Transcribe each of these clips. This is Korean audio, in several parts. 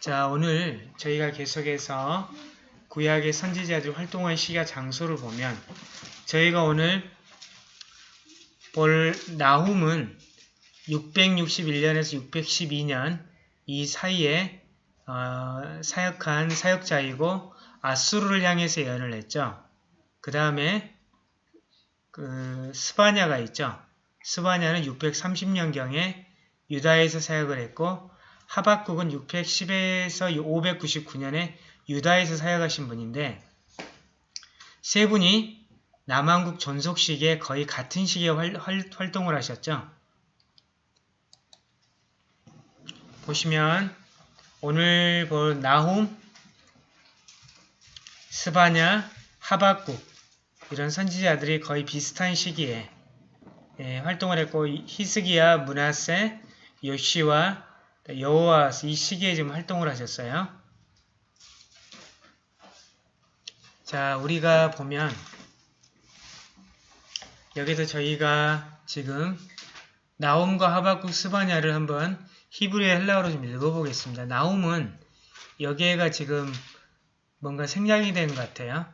자, 오늘 저희가 계속해서 구약의 선지자들 활동한 시기와 장소를 보면 저희가 오늘 볼 나훔은 661년에서 612년 이 사이에 어, 사역한 사역자이고 아수르를 향해서 예언을 했죠. 그 다음에 그 스바냐가 있죠. 스바냐는 630년경에 유다에서 사역을 했고 하박국은 610에서 599년에 유다에서 사역하신 분인데 세 분이 남한국 전속 시기에 거의 같은 시기에 활, 활 동을 하셨죠. 보시면 오늘 볼 나훔, 스바냐, 하박국 이런 선지자들이 거의 비슷한 시기에 예, 활동을 했고 히스기야, 문하세, 요시와 여호와스 이 시기에 지금 활동을 하셨어요. 자, 우리가 보면 여기서 저희가 지금 나움과 하박국 스바냐를 한번 히브리어 헬라어로 좀 읽어보겠습니다. 나움은 여기에가 지금 뭔가 생략이 된 것 같아요.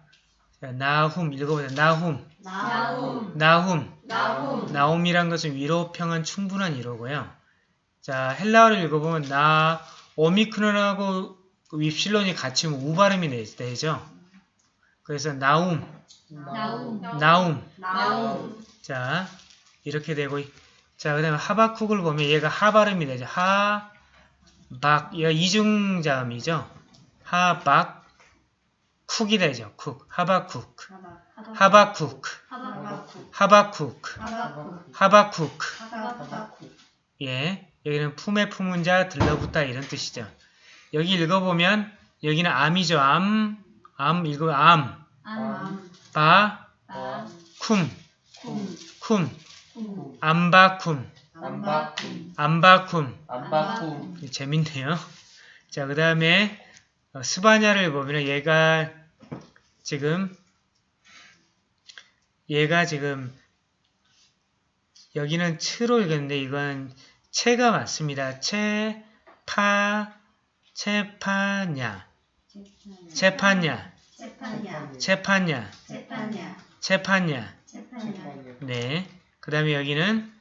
자, 나훔 읽어보세요. 나훔. 나훔. 나훔. 나훔. 나움이란 것은 위로 평안 충분한 위로고요. 자, 헬라어를 읽어보면 나 오미크론하고 윕실론이 같이 우 발음이 되죠. 그래서 나움, 나훔. 나움. 나훔. 자, 이렇게 되고 자, 그 다음에 하바쿡을 보면 얘가 하 발음이 되죠. 하, 박, 얘가 이중자음이죠. 하, 박, 쿡이 되죠. 쿡, 하바쿡, 하바쿡, 하바쿠. 하바쿡, 하바쿠. 하바쿡. 하바쿠. 예, 여기는 품에 품은 자 들러붙다 이런 뜻이죠. 여기 읽어보면 여기는 암이죠. 암, 암 읽어 암, 암. 바, 바. 쿰, 쿰. 쿰, 쿰. 암바쿰, 암바쿰. 암바쿰. 재밌네요. 자, 그 다음에 스바냐를 보면 얘가 지금 얘가 지금 여기는 치로 읽었는데 이건 체가 맞습니다. 체, 파, 체파냐, 체파냐. 체파냐. 체파냐. 세파냐. 네. 그 다음에 여기는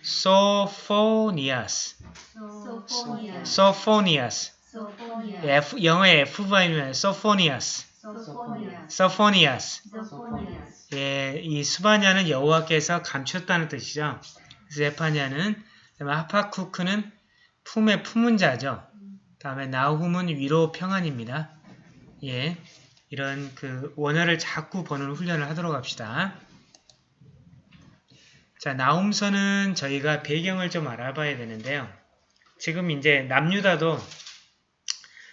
소포니아스, 소포니아. 소포니아스. 소포니아. F, 영어의 F바이면 소포니아스, 소포니아. 소포니아스. 소포니아. 예, 이 수바냐는 여호와께서 감췄다는 뜻이죠. 세파냐는 그 하파쿠크는 품에 품은 자죠. 다음에 나훔은 위로 평안입니다. 예, 이런 그 원어를 자꾸 보는 훈련을 하도록 합시다. 자, 나훔서는 저희가 배경을 좀 알아봐야 되는데요. 지금 이제 남유다도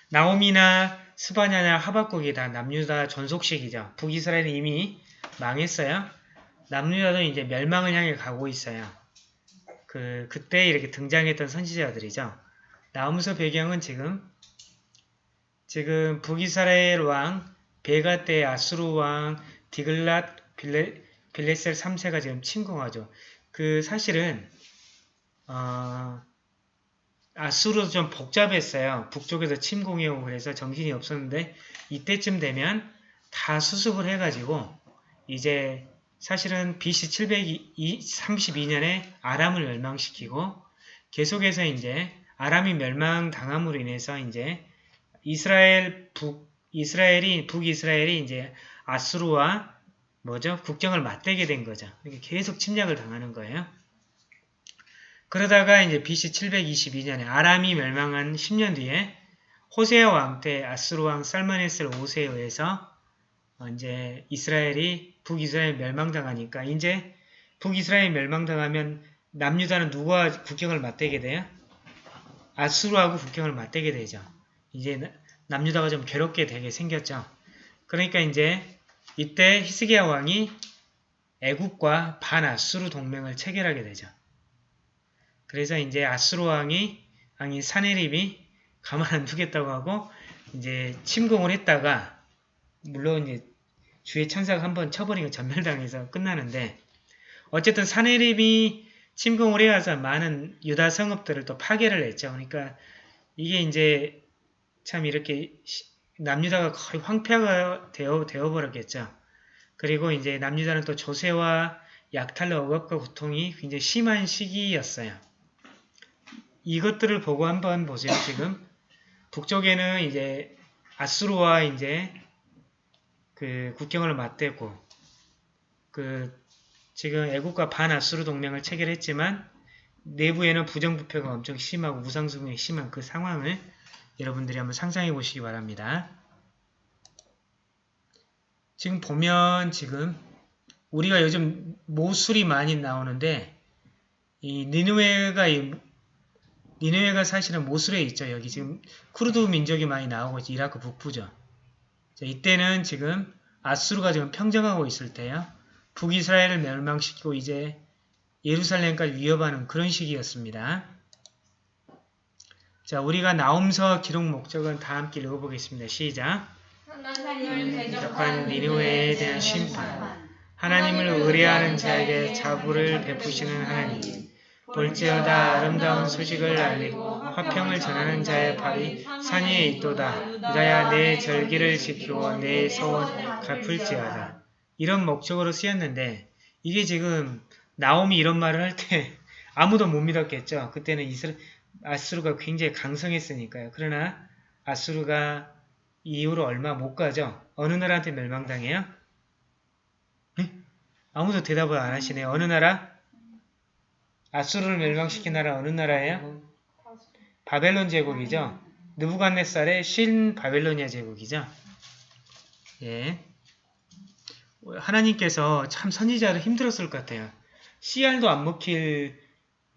나홈이나 스바냐나 하박국이 다 남유다 전속식이죠. 북이스라엘은 이미 망했어요. 남유다도 이제 멸망을 향해 가고 있어요. 그 그때 이렇게 등장했던 선지자들이죠. 나홈서 배경은 지금 지금 북이스라엘 왕 베가 때 아수르 왕 디글랏 빌레, 빌레셀 3세가 지금 침공하죠. 그 사실은 어, 아수르도 좀 복잡했어요. 북쪽에서 침공해 오고 그래서 정신이 없었는데 이때쯤 되면 다 수습을 해가지고 이제 사실은 BC 732년에 아람을 멸망시키고 계속해서 이제 아람이 멸망당함으로 인해서 이제 이스라엘 북 이스라엘이 북이스라엘이 이제 아수르와 뭐죠 국경을 맞대게 된 거죠. 계속 침략을 당하는 거예요. 그러다가 이제 BC 722년에 아람이 멸망한 10년 뒤에 호세아 왕 때 아수르 왕 살마네스 5세에 의해서 이제 이스라엘이 북이스라엘 멸망당하니까 이제 북이스라엘 멸망당하면 남유다는 누구와 국경을 맞대게 돼요? 아수르하고 국경을 맞대게 되죠. 이제 남유다가 좀 괴롭게 되게 생겼죠. 그러니까 이제 이때 히스기야 왕이 애국과 반아수르 동맹을 체결하게 되죠. 그래서 이제 아수르 왕이 왕이 사네립이 가만 안 두겠다고 하고 이제 침공을 했다가 물론 이제 주의 천사가 한번 쳐버리고 전멸당해서 끝나는데 어쨌든 사네립이 침공을 해와서 많은 유다 성읍들을 또 파괴를 했죠. 그러니까 이게 이제 참 이렇게 시- 남유다가 거의 황폐화가 되어, 되어버렸겠죠. 그리고 이제 남유다는 또 조세와 약탈로 억압과 고통이 굉장히 심한 시기였어요. 이것들을 보고 한번 보세요. 지금 북쪽에는 이제 아수르와 이제 그 국경을 맞대고 그 지금 애국과 반아수르 동맹을 체결했지만 내부에는 부정부패가 엄청 심하고 우상숭배가 심한 그 상황을 여러분들이 한번 상상해 보시기 바랍니다. 지금 보면 지금 우리가 요즘 모술이 많이 나오는데 이 니누에가 이 니누에가 사실은 모술에 있죠. 여기 지금 쿠르드 민족이 많이 나오고 있죠. 이라크 북부죠. 자, 이때는 지금 아수르가 지금 평정하고 있을 때요. 북이스라엘을 멸망시키고 이제 예루살렘까지 위협하는 그런 시기였습니다. 자, 우리가 나옴서 기록 목적은 다 함께 읽어보겠습니다. 시작. 하나님을 대적한 니누웨에 대한 심판. 하나님을 의뢰하는 자에게 자부를 베푸시는 하나님. 볼지어다 아름다운 소식을 알리고 화평을 전하는 자의 발이 산 위에 있도다. 유다야 내 절기를 지키고 내 소원 갚을지어다. 이런 목적으로 쓰였는데 이게 지금 나옴이 이런 말을 할 때 아무도 못 믿었겠죠. 그때는 이스라 아수르가 굉장히 강성했으니까요. 그러나 아수르가 이후로 얼마 못 가죠. 어느 나라한테 멸망당해요? 네? 아무도 대답을 안 하시네요. 어느 나라? 아수르를 멸망시킨 나라 어느 나라예요? 바벨론 제국이죠. 느부갓네살의 신 바벨로니아 제국이죠. 예. 하나님께서 참 선지자를 힘들었을 것 같아요. 씨알도 안 먹힐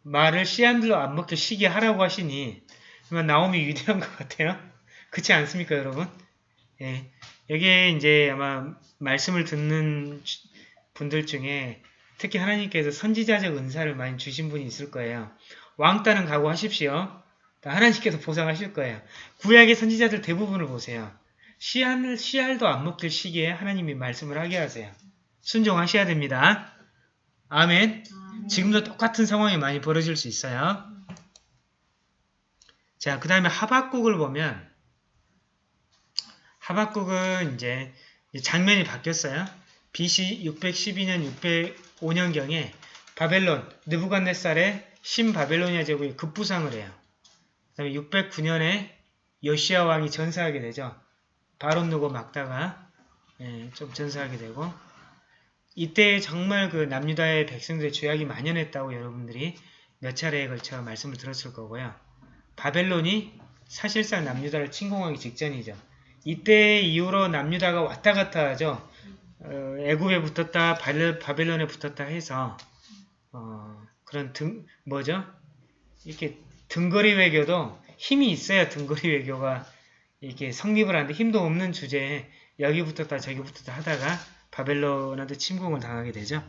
말을 씨알도 안 먹힐 시기에 하라고 하시니 정말 나옴이 위대한 것 같아요. 그렇지 않습니까, 여러분? 예. 여기에 이제 아마 말씀을 듣는 분들 중에 특히 하나님께서 선지자적 은사를 많이 주신 분이 있을 거예요. 왕따는 각오하십시오. 하나님께서 보상하실 거예요. 구약의 선지자들 대부분을 보세요. 씨알, 씨알도 안 먹힐 시기에 하나님이 말씀을 하게 하세요. 순종하셔야 됩니다. 아멘. 지금도 똑같은 상황이 많이 벌어질 수 있어요. 자, 그 다음에 하박국을 보면 하박국은 이제 장면이 바뀌었어요. BC 612년, 605년경에 바벨론, 느부갓네살의 신바벨로니아 제국이 급부상을 해요. 그 다음에 609년에 여시아 왕이 전사하게 되죠. 바론 누고 막다가 예, 좀 전사하게 되고 이때 정말 그 남유다의 백성들의 죄악이 만연했다고 여러분들이 몇 차례에 걸쳐 말씀을 들었을 거고요. 바벨론이 사실상 남유다를 침공하기 직전이죠. 이때 이후로 남유다가 왔다 갔다 하죠. 어, 애굽에 붙었다 바벨론에 붙었다 해서 어, 그런 등 뭐죠? 이렇게 등거리 외교도 힘이 있어야 등거리 외교가 이렇게 성립을 하는데 힘도 없는 주제에 여기 붙었다 저기 붙었다 하다가 바벨론한테 침공을 당하게 되죠.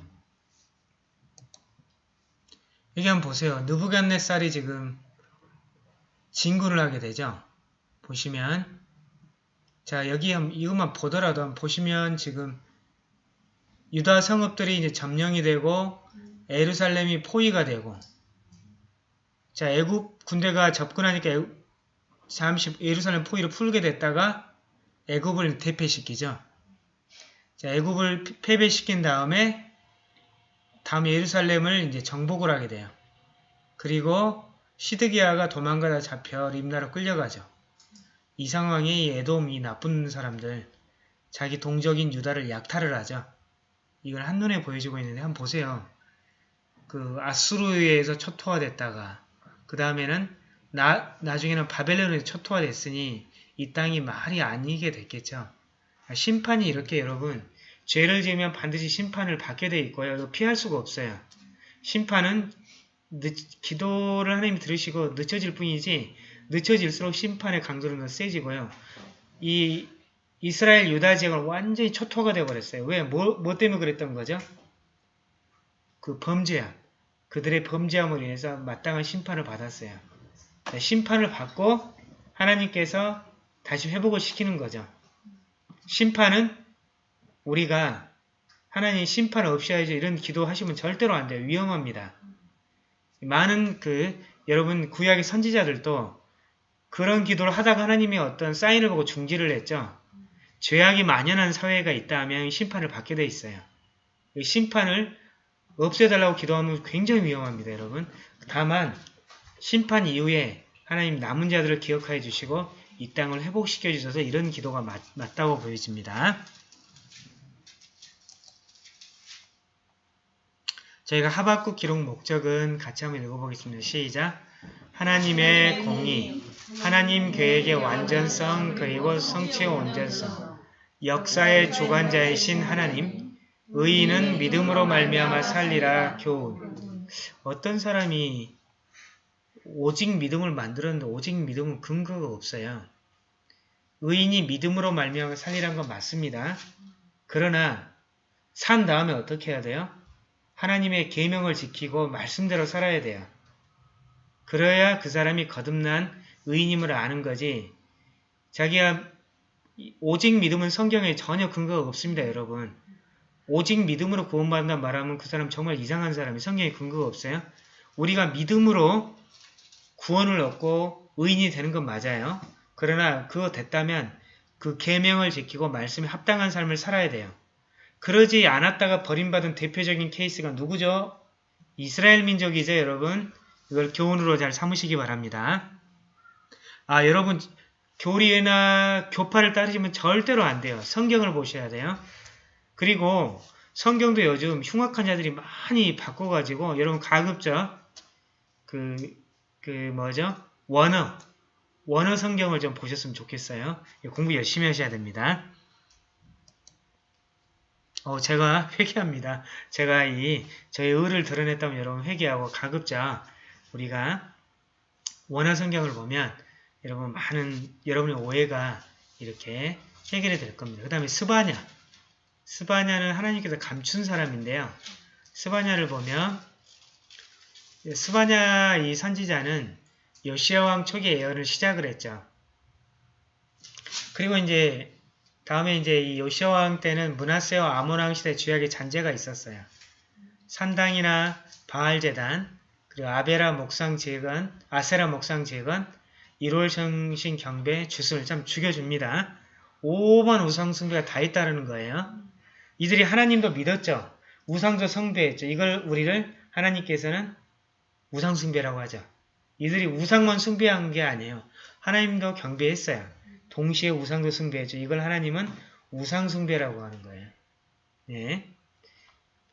여기 한번 보세요. 느부갓네살이 지금 진군을 하게 되죠. 보시면 자 여기 이것만 보더라도 보시면 지금 유다 성읍들이 이제 점령이 되고 에루살렘이 포위가 되고 자 애굽 군대가 접근하니까 애굽, 잠시 예루살렘 포위를 풀게 됐다가 애굽을 대패시키죠. 자 애굽을 패배시킨 다음에 다음 예루살렘을 이제 정복을 하게 돼요. 그리고 시드기야가 도망가다 잡혀 림나로 끌려가죠. 이 상황이 에돔 이 나쁜 사람들 자기 동족인 유다를 약탈을 하죠. 이걸 한눈에 보여주고 있는데 한번 보세요. 그 아수르에 의해서 초토화됐다가 그 다음에는 나, 나중에는 바벨론에 초토화됐으니 이 땅이 말이 아니게 됐겠죠. 심판이 이렇게 여러분 죄를 지으면 반드시 심판을 받게 돼 있고요. 피할 수가 없어요. 심판은 늦, 기도를 하나님이 들으시고 늦춰질 뿐이지 늦춰질수록 심판의 강도는 더 세지고요. 이 이스라엘 유다 지역은 완전히 초토화가 되어버렸어요. 왜? 뭐, 뭐 때문에 그랬던 거죠? 그 범죄함. 그들의 범죄함으로 인해서 마땅한 심판을 받았어요. 심판을 받고 하나님께서 다시 회복을 시키는 거죠. 심판은 우리가 하나님 심판 없이 하죠. 이런 기도 하시면 절대로 안 돼요. 위험합니다. 많은 그 여러분 구약의 선지자들도 그런 기도를 하다가 하나님이 어떤 사인을 보고 중지를 했죠. 죄악이 만연한 사회가 있다면 심판을 받게 돼 있어요. 이 심판을 없애달라고 기도하면 굉장히 위험합니다, 여러분. 다만 심판 이후에 하나님 남은 자들을 기억하여 주시고 이 땅을 회복시켜 주셔서 이런 기도가 맞, 맞다고 보여집니다. 저희가 하박국 기록 목적은 같이 한번 읽어보겠습니다. 시작! 하나님의 공의, 하나님 계획의 완전성 그리고 성취의 온전성, 역사의 주관자이신 하나님, 의인은 믿음으로 말미암아 살리라 교훈. 어떤 사람이 오직 믿음을 만들었는데 오직 믿음은 근거가 없어요. 의인이 믿음으로 말미암아 살리란 건 맞습니다. 그러나 산 다음에 어떻게 해야 돼요? 하나님의 계명을 지키고 말씀대로 살아야 돼요. 그래야 그 사람이 거듭난 의인임을 아는 거지. 자기가 오직 믿음은 성경에 전혀 근거가 없습니다, 여러분. 오직 믿음으로 구원받는다 말하면 그 사람 정말 이상한 사람이 성경에 근거가 없어요. 우리가 믿음으로 구원을 얻고 의인이 되는 건 맞아요. 그러나 그거 됐다면 그 계명을 지키고 말씀에 합당한 삶을 살아야 돼요. 그러지 않았다가 버림받은 대표적인 케이스가 누구죠? 이스라엘 민족이죠, 여러분. 이걸 교훈으로 잘 삼으시기 바랍니다. 아, 여러분, 교리나 교파를 따르시면 절대로 안 돼요. 성경을 보셔야 돼요. 그리고 성경도 요즘 흉악한 자들이 많이 바꿔가지고 여러분 가급적 그, 그 뭐죠? 원어, 원어 성경을 좀 보셨으면 좋겠어요. 공부 열심히 하셔야 됩니다. 어, 제가 회개합니다. 제가 이 저의 의를 드러냈다면 여러분 회개하고 가급적 우리가 원어 성경을 보면 여러분 많은 여러분의 오해가 이렇게 해결이 될 겁니다. 그 다음에 스바냐. 스바냐는 하나님께서 감춘 사람인데요. 스바냐를 보면 스바냐 이 선지자는 요시아 왕 초기에 예언을 시작을 했죠. 그리고 이제 다음에 이제 이 요시아 왕 때는 문하세와 아몬 왕 시대 주약의 잔재가 있었어요. 산당이나 바알 제단, 그리고 아베라 목상 재건, 아세라 목상 재건, 1월 성신 경배 주순을 참 죽여줍니다. 오만 우상 숭배가 다 있다는 거예요. 이들이 하나님도 믿었죠. 우상도 성배했죠. 이걸 우리를 하나님께서는 우상 숭배라고 하죠. 이들이 우상만 숭배한 게 아니에요. 하나님도 경배했어요. 동시에 우상도 숭배했죠. 이걸 하나님은 우상 숭배라고 하는 거예요. 네.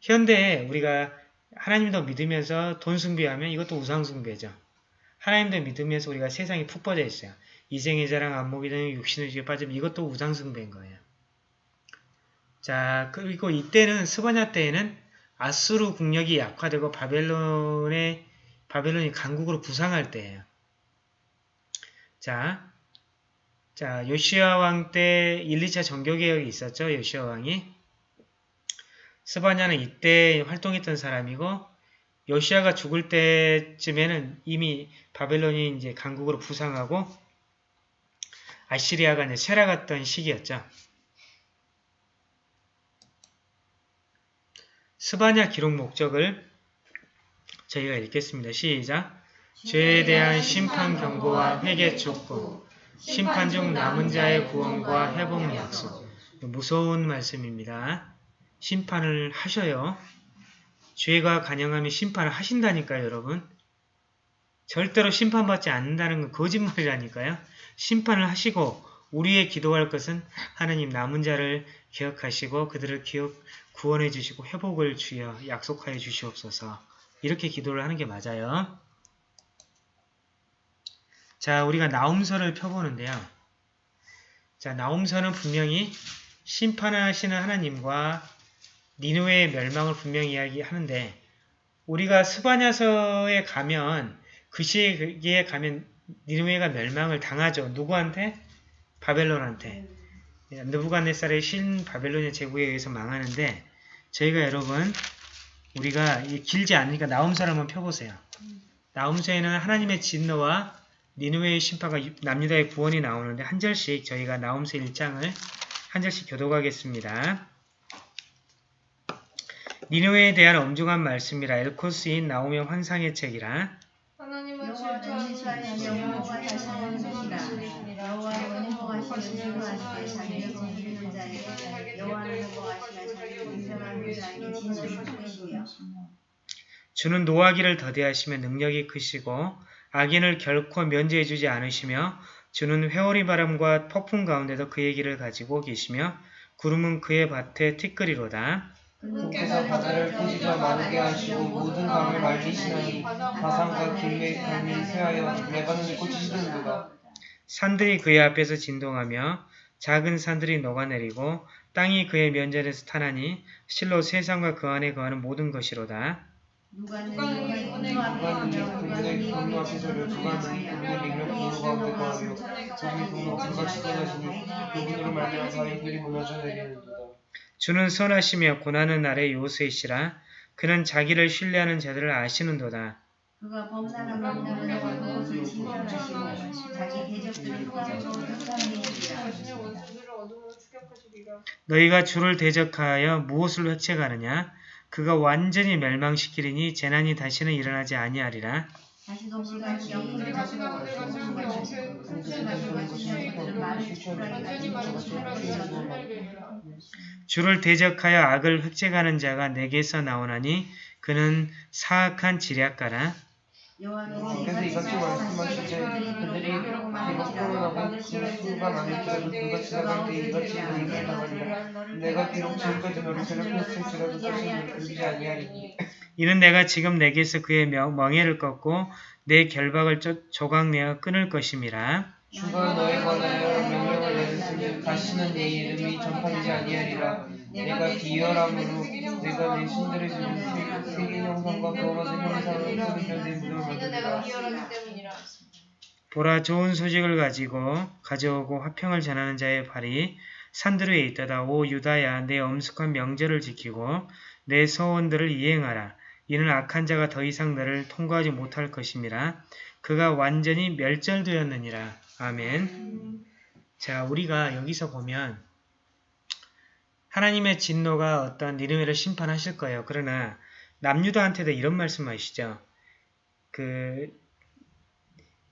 현대에 우리가 하나님도 믿으면서 돈 숭배하면 이것도 우상 숭배죠. 하나님도 믿으면서 우리가 세상에 푹 빠져 있어요. 이생의 자랑, 안목이 되는 육신의 지에 빠지면 이것도 우상 숭배인 거예요. 자, 그리고 이때는 스바냐 때에는 아수르 국력이 약화되고 바벨론의 바벨론이 강국으로 부상할 때예요. 자, 자 요시아 왕 때 1, 2차 정교개혁이 있었죠. 요시아 왕이. 스바냐는 이때 활동했던 사람이고 요시아가 죽을 때쯤에는 이미 바벨론이 이제 강국으로 부상하고 아시리아가 이제 쇠락했던 시기였죠. 스바냐 기록 목적을 저희가 읽겠습니다. 시작! 죄에 대한 심판 경고와 회개 촉구, 심판 중 남은 자의 구원과 회복 약속. 무서운 말씀입니다. 심판을 하셔요. 죄가 간영하면 심판을 하신다니까요, 여러분. 절대로 심판받지 않는다는 건 거짓말이라니까요. 심판을 하시고 우리의 기도할 것은 하나님 남은 자를 기억하시고 그들을 기억 구원해 주시고 회복을 주여 약속하여 주시옵소서. 이렇게 기도를 하는 게 맞아요. 자, 우리가 나움서를 펴보는데요. 자, 나움서는 분명히 심판하시는 하나님과 니누의 멸망을 분명히 이야기하는데 우리가 스바냐서에 가면 그 시기에 가면 니누웨가 멸망을 당하죠. 누구한테? 바벨론한테. 느부갓네살의 신 바벨론의 제국에 의해서 망하는데 저희가 여러분 우리가 길지 않으니까 나움서를 한번 펴보세요. 나움서에는 하나님의 진노와 니누웨의 심판과 남유다의 구원이 나오는데 한 절씩 저희가 나움서 1장을 한 절씩 교독하겠습니다. 니누웨에 대한 엄중한 말씀이라 엘코스인 나오의 환상의 책이라. 하나님은 여호와는 질투하시며 질투하시며 영광과 영광과 자신을 자신을 주시리라. 여호와는 행복하시며 행복하시되 자기를 건드리는 자에게 여호와는 행복하시며 자기를 공평하는 자에게 진실을 주시며 주는 노하기를 더디하시며 능력이 크시고 악인을 결코 면제해 주지 않으시며 주는 회오리 바람과 폭풍 가운데도 그의 길을 가지고 계시며 구름은 그의 밭에 티끌이로다. 그께서 바다를 토지가 마르게 하시고 모든 강을 말리시나니 바산과 길레 강이 쇠하여 레바논이 꽂히시는도다. 산들이 그의 앞에서 진동하며 작은 산들이 녹아내리고 땅이 그의 면전에서 타나니 실로 세상과 그 안에 거하는 모든 것이로다. 누가 이분의 분노 앞에 그분의 능력 분노 거하며 분노 그분으로 말미암아 무너져. 주는 선하시며 고난의 날에 요새시라 그는 자기를 신뢰하는 자들을 아시는도다. 그가 진멸하시고 자기 대적들을. 너희가 주를 대적하여 무엇을 획책하느냐? 그가 완전히 멸망시키리니 재난이 다시는 일어나지 아니하리라. 주를 대적하여 악을 획책하는 자가 내게서 나오나니 그는 사악한 지략가라. 그래서 이같이 말씀하실 때 그들이 비록 코로나고 그 수가 많을지라도 그가 지나갈 때 이같이 너희를 당하리라. 내가 비록 지금까지 너를 괴롭혔을지라도 다시는 굴리지 아니하리니 이는 내가 지금 내게서 그의 명- 멍에를 꺾고 내 결박을 조- 조각내어 끊을 것임이라. 주가 너에 관하여 다시는 내 이름이 전파되지 아니하리라. 내가 비열함으로 내가 내 신들의 지은 세계 형상과 같은 형상을. 비열하기 때문이라. 보라 좋은 소식을 가지고 가져오고 화평을 전하는 자의 발이 산들 위에 있다다. 오 유다야 내 엄숙한 명절을 지키고 내 서원들을 이행하라. 이는 악한 자가 더 이상 너를 통과하지 못할 것임이라. 그가 완전히 멸절되었느니라. 아멘. 자, 우리가 여기서 보면 하나님의 진노가 어떤 니느웨를 심판하실 거예요. 그러나 남유다한테도 이런 말씀하시죠. 그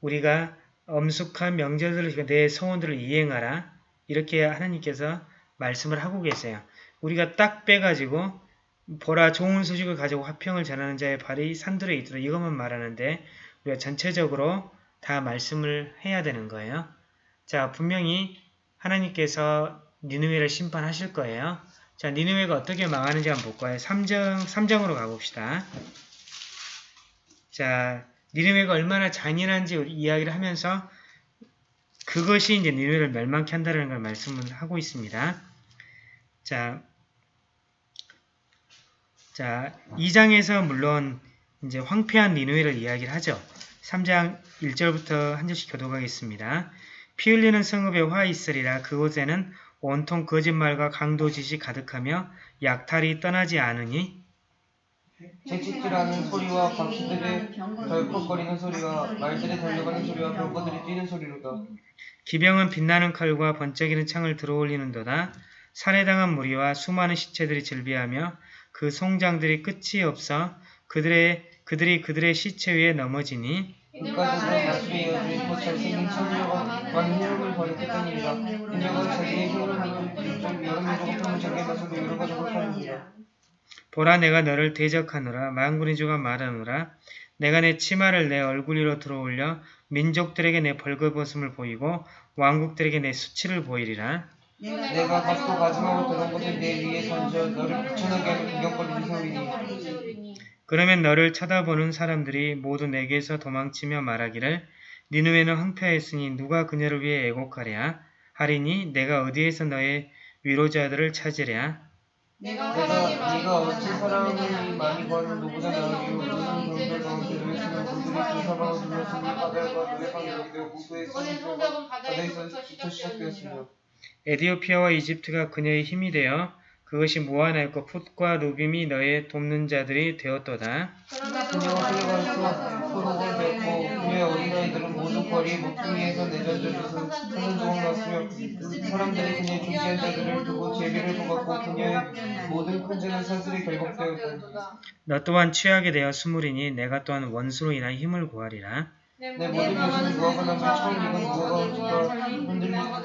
우리가 엄숙한 명절들을 내 소원들을 이행하라. 이렇게 하나님께서 말씀을 하고 계세요. 우리가 딱 빼가지고 보라 좋은 소식을 가지고 화평을 전하는 자의 발이 산들에 있도록 이것만 말하는데 우리가 전체적으로 다 말씀을 해야 되는 거예요. 자, 분명히 하나님께서 니느웨를 심판하실 거예요. 자, 니느웨가 어떻게 망하는지 한번 볼까요? 3장, 3장으로 가봅시다. 자, 니느웨가 얼마나 잔인한지 이야기를 하면서 그것이 이제 니느웨를 멸망케 한다는 걸 말씀을 하고 있습니다. 자, 자, 2장에서 물론 이제 황폐한 니느웨를 이야기를 하죠. 3장 1절부터 한 절씩 교독하겠습니다. 피 흘리는 성읍에 화 있으리라 그곳에는 온통 거짓말과 강도짓이 가득하며 약탈이 떠나지 않으니 채찍질하는 소리와 바퀴들의 덜컥거리는 소리와 말들의 달려가는 소리와 병거들이 뛰는 소리로다. 기병은 빛나는 칼과 번쩍이는 창을 들어올리는도다. 살해당한 무리와 수많은 시체들이 즐비하며 그 송장들이 끝이 없어 그들의 그들이 그들의 시체 위에 넘어지니 잘생긴 처녀가 많은 희롱을 벌였겠느니라. 그녀가 자기의 희롱을 좀 같은 자기의 맛으로 여러 가족을 파느니라. 보라 내가 너를 대적하노라 만군의 주가 말하노라 내가 내 치마를 내 얼굴 위로 들어올려 민족들에게 내 벌거벗음을 보이고 왕국들에게 내 수치를 보이리라 내가 갓도 마지막으로 들어온 것을 내 위에 던져 너를 비천하게 하는 구경거리를 세우리니 그러면 너를 쳐다보는 사람들이 모두 내게서 도망치며 말하기를 니누에는 황폐했으니 누가 그녀를 위해 애곡하랴 하리니 내가 어디에서 너의 위로자들을 찾으랴 내가 사랑이 많이 네가 어찌 많은 사랑이 많이 가운데 그 사방을 둘러쓰니 바다에서 시작되었느니라. 시작되었으며 에디오피아와 이집트가 그녀의 힘이 되어 그것이 무한하였고 풋과 누빔이 너의 돕는 자들이 되었도다. 그녀가 끌려가서 포로가 되었고 그녀의 어린아이들은 모두 거리 목둥이에서 내던져져서 사는 조각 났으며 사람들이 그녀의 존귀한 자들을 두고 제비를 뽑았고 그녀의 모든 큰자는 산술이 결박되었고 너 또한 취하게 되어 스물이니 내가 또한 원수로 인하여 힘을 구하리라. 내 모든 것은 무화과 나무의 처음 익은 무화과 우주가 흔들리기만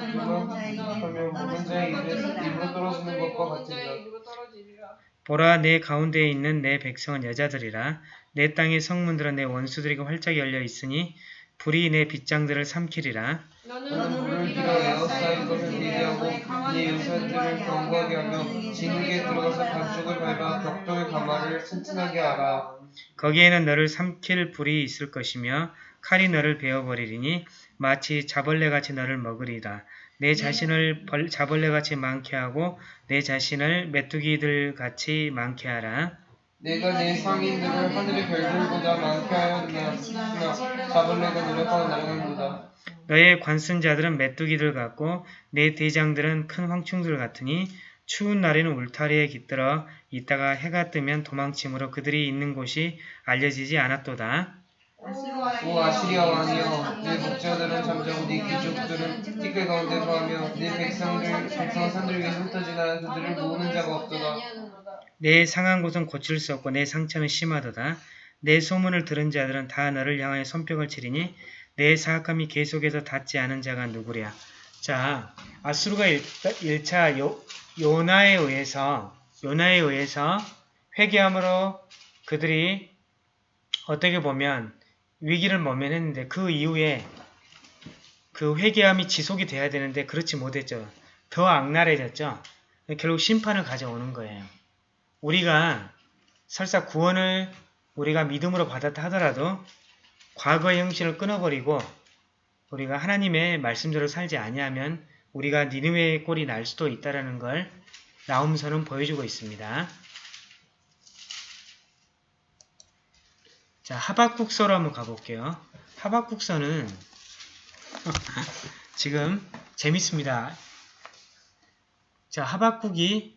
하며 묵은 자의 입으로 떨어지는 것과 같으니라. 보라 내 가운데에 있는 내 백성은 여자들이라. 내 땅의 성문들은 내 원수들에게 활짝 열려 있으니 불이 내 빗장들을 삼키리라. 너는 물을 길어 에어사인 것을 대기하고 네 요새들을 경고하게 하며 진흙에 들어가서 반쪽을 밟아 벽돌 가마를 튼튼하게 알아 거기에는 너를 삼킬 불이 있을 것이며 칼이 너를 베어버리리니 마치 자벌레같이 너를 먹으리라. 내 자신을 벌- 자벌레같이 많게 하고 내 자신을 메뚜기들 같이 많게 하라 내가 내 상인들을 하늘의 별들보다 많게 하였으나 자벌레가 노력하고 날아가는도다 너의 관순자들은 메뚜기들 같고 내 대장들은 큰 황충들 같으니 추운 날에는 울타리에 깃들어 있다가 해가 뜨면 도망침으로 그들이 있는 곳이 알려지지 않았도다. 오 아 시리아 왕이여 내 목자들은 잠자고 네 귀족들은 티끌 가운데 거하며 내 백성들 백성 산들 위에 흩어지나 그들을 모으는 자가 없도다 내 상한 곳은 고칠 수 없고 내 상처는 심하도다. 내 소문을 들은 자들은 다 너를 향하여 손뼉을 치리니 내 사악함이 계속해서 닿지 않은 자가 누구랴. 자, 아수르가 1차 요, 요나에 의해서 요나에 의해서 회개함으로 그들이 어떻게 보면 위기를 모면했는데 그 이후에 그 회개함이 지속이 돼야 되는데 그렇지 못했죠. 더 악랄해졌죠. 결국 심판을 가져오는 거예요. 우리가 설사 구원을 우리가 믿음으로 받았다 하더라도 과거의 형신을 끊어버리고 우리가 하나님의 말씀대로 살지 아니하면 우리가 니느웨의 꼴이 날 수도 있다라는 걸 나움서는 보여주고 있습니다. 자, 하박국서로 한번 가볼게요. 하박국서는 지금 재밌습니다. 자, 하박국이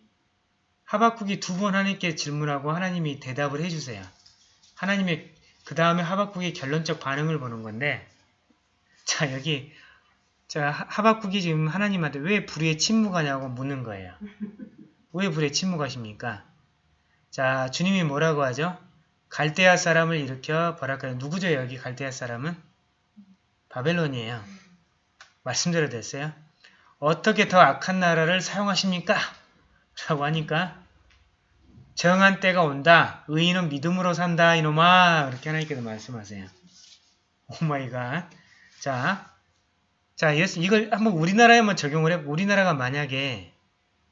하박국이 두 번 하나님께 질문하고 하나님이 대답을 해주세요. 하나님의 그 다음에 하박국의 결론적 반응을 보는 건데 자 여기 자 하- 하박국이 지금 하나님한테 왜 불의에 침묵하냐고 묻는 거예요. 왜 불의에 침묵하십니까? 자 주님이 뭐라고 하죠? 갈대아 사람을 일으켜 뭐랄까요? 누구죠 여기 갈대아 사람은? 바벨론이에요. 말씀대로 됐어요. 어떻게 더 악한 나라를 사용하십니까? 라고 하니까 정한 때가 온다. 의인은 믿음으로 산다. 이놈아. 이렇게 하나님께서 말씀하세요. Oh my God. 자, 자 예수- 이걸 한번 우리나라에 한번 적용을 해. 우리나라가 만약에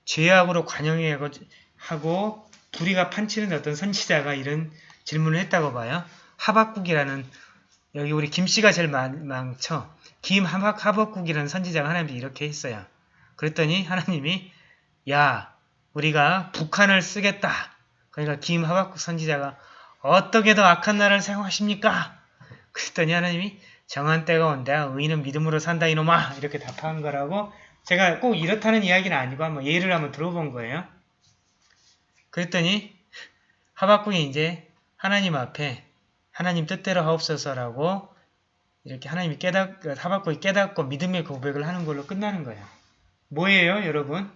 죄악으로 관영하고 하고 불의가 판치는 어떤 선지자가 이런 질문을 했다고 봐요. 하박국이라는 여기 우리 김씨가 제일 많, 많죠. 김 하박, 하박국이라는 선지자가 하나님께 이렇게 했어요. 그랬더니 하나님이 야 우리가 북한을 쓰겠다. 그러니까 김 하박국 선지자가 어떻게 더 악한 나라를 사용하십니까? 그랬더니 하나님이 정한 때가 온다. 의인은 믿음으로 산다 이놈아. 이렇게 답한 거라고 제가 꼭 이렇다는 이야기는 아니고 한번 예를 한번 들어본 거예요. 그랬더니 하박국이 이제 하나님 앞에 하나님 뜻대로 하옵소서라고 이렇게 하나님이 깨닫, 하박국이 깨닫고 믿음의 고백을 하는 걸로 끝나는 거예요. 뭐예요, 여러분?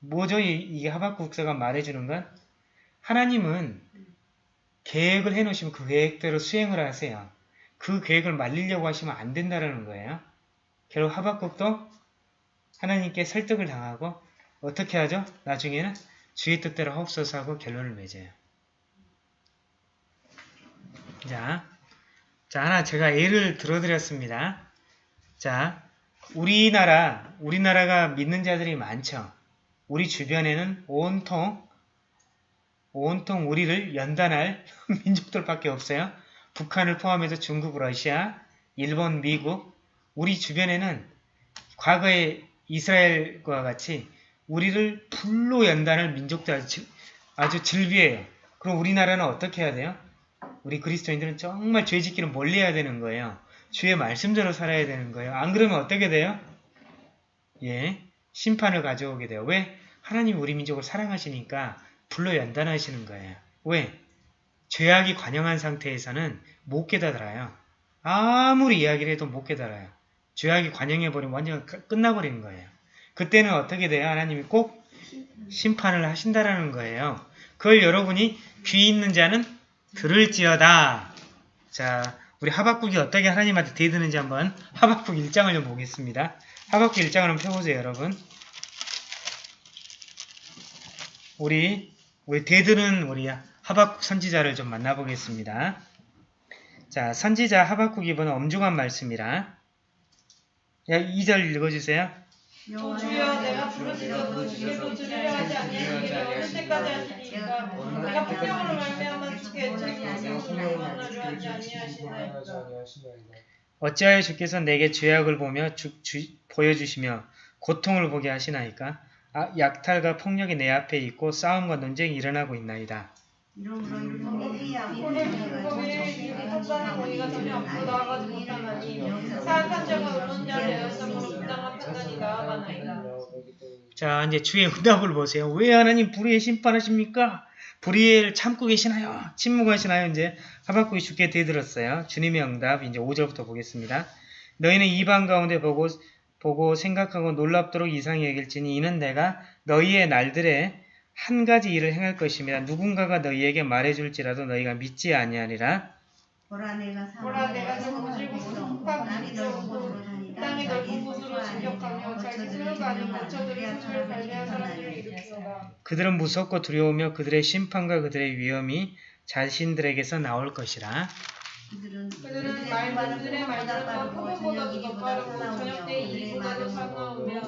뭐죠? 이, 이게 하박국서가 말해주는 건? 하나님은 계획을 해놓으시면 그 계획대로 수행을 하세요. 그 계획을 말리려고 하시면 안 된다는 거예요. 결국 하박국도 하나님께 설득을 당하고 어떻게 하죠? 나중에는 주의 뜻대로 하옵소서 하고 결론을 맺어요. 자, 자 하나 제가 예를 들어드렸습니다. 자, 우리나라, 우리나라가 믿는 자들이 많죠. 우리 주변에는 온통 온통 우리를 연단할 민족들밖에 없어요. 북한을 포함해서 중국, 러시아, 일본, 미국 우리 주변에는 과거의 이스라엘과 같이 우리를 불로 연단할 민족들 아주, 질- 아주 질비해요. 그럼 우리나라는 어떻게 해야 돼요? 우리 그리스도인들은 정말 죄 짓기는 멀리 해야 되는 거예요. 주의 말씀대로 살아야 되는 거예요. 안 그러면 어떻게 돼요? 예, 심판을 가져오게 돼요. 왜? 하나님 우리 민족을 사랑하시니까 불로 연단하시는 거예요. 왜? 죄악이 관영한 상태에서는 못 깨달아요. 아무리 이야기를 해도 못 깨달아요. 죄악이 관영해버리면 완전 가- 끝나버리는 거예요. 그때는 어떻게 돼요? 하나님이 꼭 심판을 하신다라는 거예요. 그걸 여러분이 귀 있는 자는 들을지어다. 자, 우리 하박국이 어떻게 하나님한테 대드는지 한번 하박국 1장을 좀 보겠습니다. 하박국 1장을 한번 펴보세요, 여러분. 우리 우리 대드는 우리 하박국 선지자를 좀 만나보겠습니다. 자, 선지자 하박국 이번은 엄중한 말씀이라. 야, 2절 읽어주세요. 주여 내가 부르짖어 부르짖어도 들으려 하지 아니하시기를 어느 때까지 하시리이까 내가 폭력으로 말미암아 주께 들으시고 만나려 하지 아니하시나이까 어찌하여 주께서 내게 죄악을 보며 주- 주- 보여주시며 고통을 보게 하시나이까? 아, 약탈과 폭력이 내 앞에 있고 싸움과 논쟁이 일어나고 있나이다. 오늘 율법의 판단을 보니까 전혀 앞으로 나아가지 못하나니 사악한 자가 의로운 자를 내어sam으로 부당한 판단이 나아가나이다 자, 이제 주의 응답을 보세요. 왜 하나님 불의의 심판하십니까? 불의를 참고 계시나요? 침묵하시나요? 이제 하박국이 주께 대들었어요. 주님의 응답 이제 5절부터 보겠습니다. 너희는 이방 가운데 보고 보고 생각하고 놀랍도록 이상히 여길지니 이는 내가 너희의 날들에 한 가지 일을 행할 것이며 누군가가 너희에게 말해줄지라도 너희가 믿지 아니하리라. 보라 내가 보라 내가 넓은 곳으로 다니다 땅이 넓은 곳으로 진격하며 자기 관리한 사람들을 그들은 무섭고 두려우며 그들의 심판과 그들의 위험이 자신들에게서 나올 것이라. 그들은 그들은 말들의 말들과 표본보다도 더 빠르고 저녁 때 이보다도 사나우며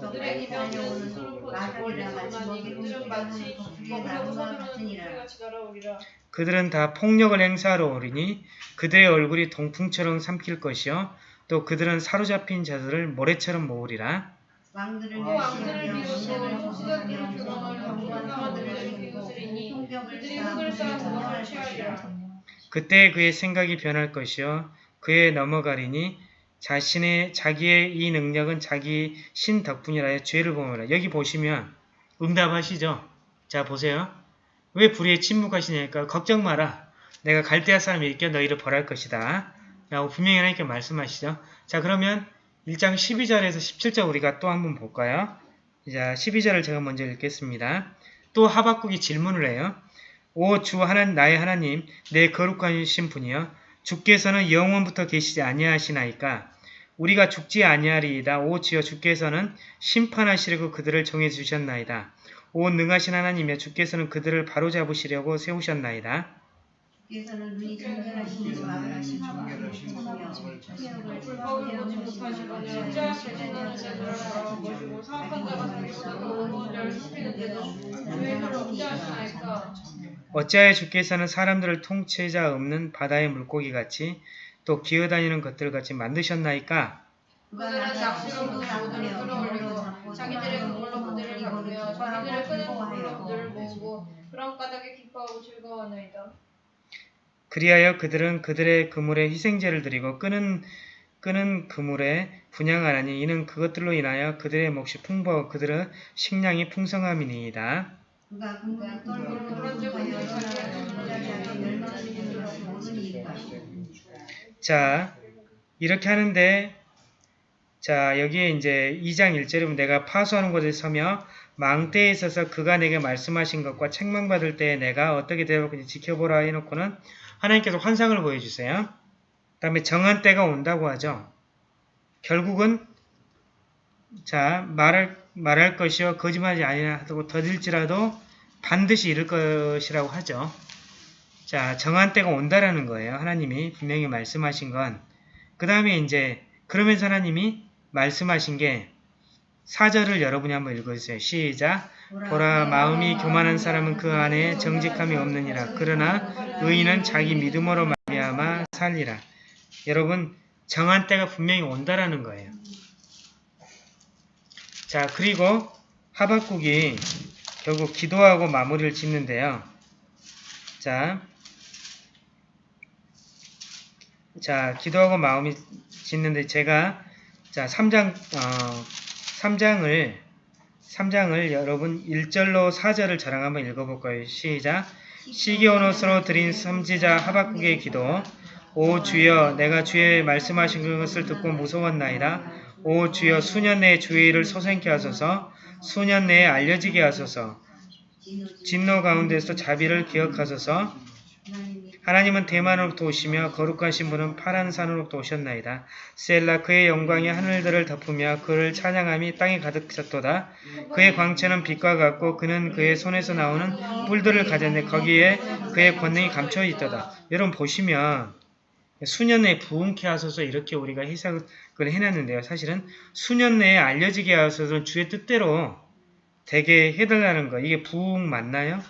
그들의 이명은 스스로 포치고 올리소나니 그들은 마치 먹으려고 서두르는 독수리같이 날아오리라. 그들은 다 폭력을 행사하러 오리니 그들의 얼굴이 동풍처럼 삼킬 것이요. 또 그들은 사로잡힌 자들을 모래처럼 모으리라. 왕들을 또 왕들을 비롯해 속수자들을 규범하려 불쌍한 자들을 비웃으리니 그들이 흙을 쌓아 그것을 취하리라 그때 그의 생각이 변할 것이요 그의 넘어가리니 자신의 자기의 이 능력은 자기 신 덕분이라 죄를 범하라. 여기 보시면 응답하시죠. 자 보세요. 왜 불의에 침묵하시냐니까 걱정 마라. 내가 갈대아 사람이 이겨 너희를 벌할 것이다. 라고 분명히 하나님께 말씀하시죠. 자 그러면 1장 12절에서 17절 우리가 또 한번 볼까요? 자 12절을 제가 먼저 읽겠습니다. 또 하박국이 질문을 해요. 오 주 하나님 나의 하나님 내 거룩하신 분이여 주께서는 영원부터 계시지 아니하시나이까 우리가 죽지 아니하리이다 오 주여 주께서는 심판하시려고 그들을 정해 주셨나이다 오 능하신 하나님이여 주께서는 그들을 바로잡으시려고 세우셨나이다 주께서는 눈이 사악한 자가 하시나이까 어찌하여 주께서는 사람들을 통치자 없는 바다의 물고기 같이 또 기어다니는 것들 같이 만드셨나이까 그들은 낚시로 그 모두를 끌어올리고 자기들의 그물로 그들을 잡으며 자기들의 끄는 그물로 그들을 모으고 그런 까닭에 기뻐하고 즐거워하나이다 그리하여 그들은 그들의 그물에 희생제를 드리고 끄는 끄는 그물에 분양하나니 이는 그것들로 인하여 그들의 몫이 풍부하고 그들의 식량이 풍성함이니이다. 그가 그물을 떨고 모르니까 자, 이렇게 하는데 자, 여기에 이제 2장 1절에 보면 내가 파수하는 곳에 서며 망대에 있어서 그가 내게 말씀하신 것과 책망받을 때에 내가 어떻게 대할 건지 지켜보라 해놓고는 하나님께서 환상을 보여주세요. 그 다음에 정한 때가 온다고 하죠. 결국은 자 말할 말할 것이요 거짓말이 아니라고 더딜지라도 반드시 이룰 것이라고 하죠. 자 정한 때가 온다라는 거예요. 하나님이 분명히 말씀하신 건. 그 다음에 이제 그러면서 하나님이 말씀하신 게 사절을 여러분이 한번 읽어주세요. 시작. 보라 마음이 교만한 사람은 그 안에 정직함이 없느니라. 그러나 의인은 자기 믿음으로 말미암아 살리라. 여러분 정한 때가 분명히 온다라는 거예요. 자 그리고 하박국이 결국 기도하고 마무리를 짓는데요. 자, 자 기도하고 마음이 짓는데 제가 자 3장 어, 3장을 3장을 여러분 1절로 4절을 저랑 한번 읽어볼까요? 시작. 시기온 옷으로 드린 선지자 하박국의 기도. 오 주여 내가 주의 말씀하신 것을 듣고 무서웠나이다. 오 주여 수년 내에 주의 일을 소생케 하소서. 수년 내에 알려지게 하소서. 진노 가운데서 자비를 기억하소서. 하나님은 대만으로부터 오시며 거룩하신 분은 파란 산으로부터 오셨나이다. 셀라 그의 영광이 하늘들을 덮으며 그를 찬양함이 땅에 가득 찼도다. 그의 광채는 빛과 같고 그는 그의 손에서 나오는 뿔들을 가졌네 거기에 그의 권능이 감춰 있도다. 여러분 보시면 수년 내에 부흥케 하소서 이렇게 우리가 해석을 해놨는데요. 사실은 수년 내에 알려지게 하소서 주의 뜻대로 되게 해달라는 거 이게 부흥 맞나요?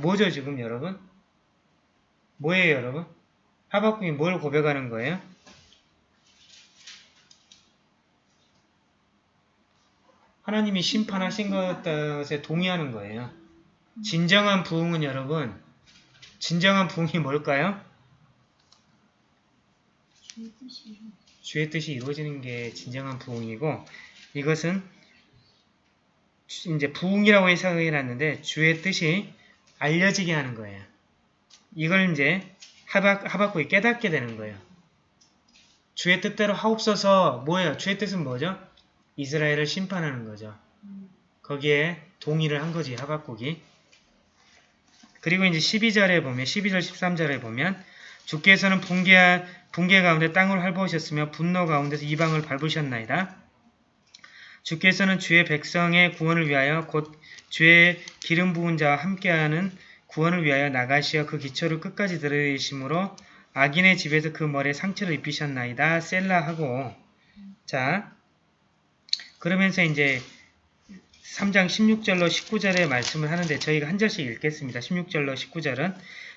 뭐죠 지금 여러분? 뭐예요 여러분? 하박국이 뭘 고백하는 거예요? 하나님이 심판하신 것에 동의하는 거예요. 진정한 부흥은 여러분, 진정한 부흥이 뭘까요? 주의 뜻이 이루어지는 게 진정한 부흥이고 이것은 이제 부흥이라고 해석해 놨는데 주의 뜻이 알려지게 하는 거예요. 이걸 이제 하박, 하박국이 깨닫게 되는 거예요. 주의 뜻대로 하옵소서 뭐예요? 주의 뜻은 뭐죠? 이스라엘을 심판하는 거죠. 거기에 동의를 한 거지 하박국이. 그리고 이제 12절에 보면 12절 13절에 보면 주께서는 붕괴, 붕괴 가운데 땅을 밟으셨으며 분노 가운데서 이방을 밟으셨나이다. 주께서는 주의 백성의 구원을 위하여 곧 주의 기름 부은 자와 함께하는 구원을 위하여 나가시어 그 기초를 끝까지 들으심으로 악인의 집에서 그 머리에 상처를 입히셨나이다. 셀라 하고 자 그러면서 이제 3장 16절로 19절의 말씀을 하는데 저희가 한 절씩 읽겠습니다. 16절로 19절은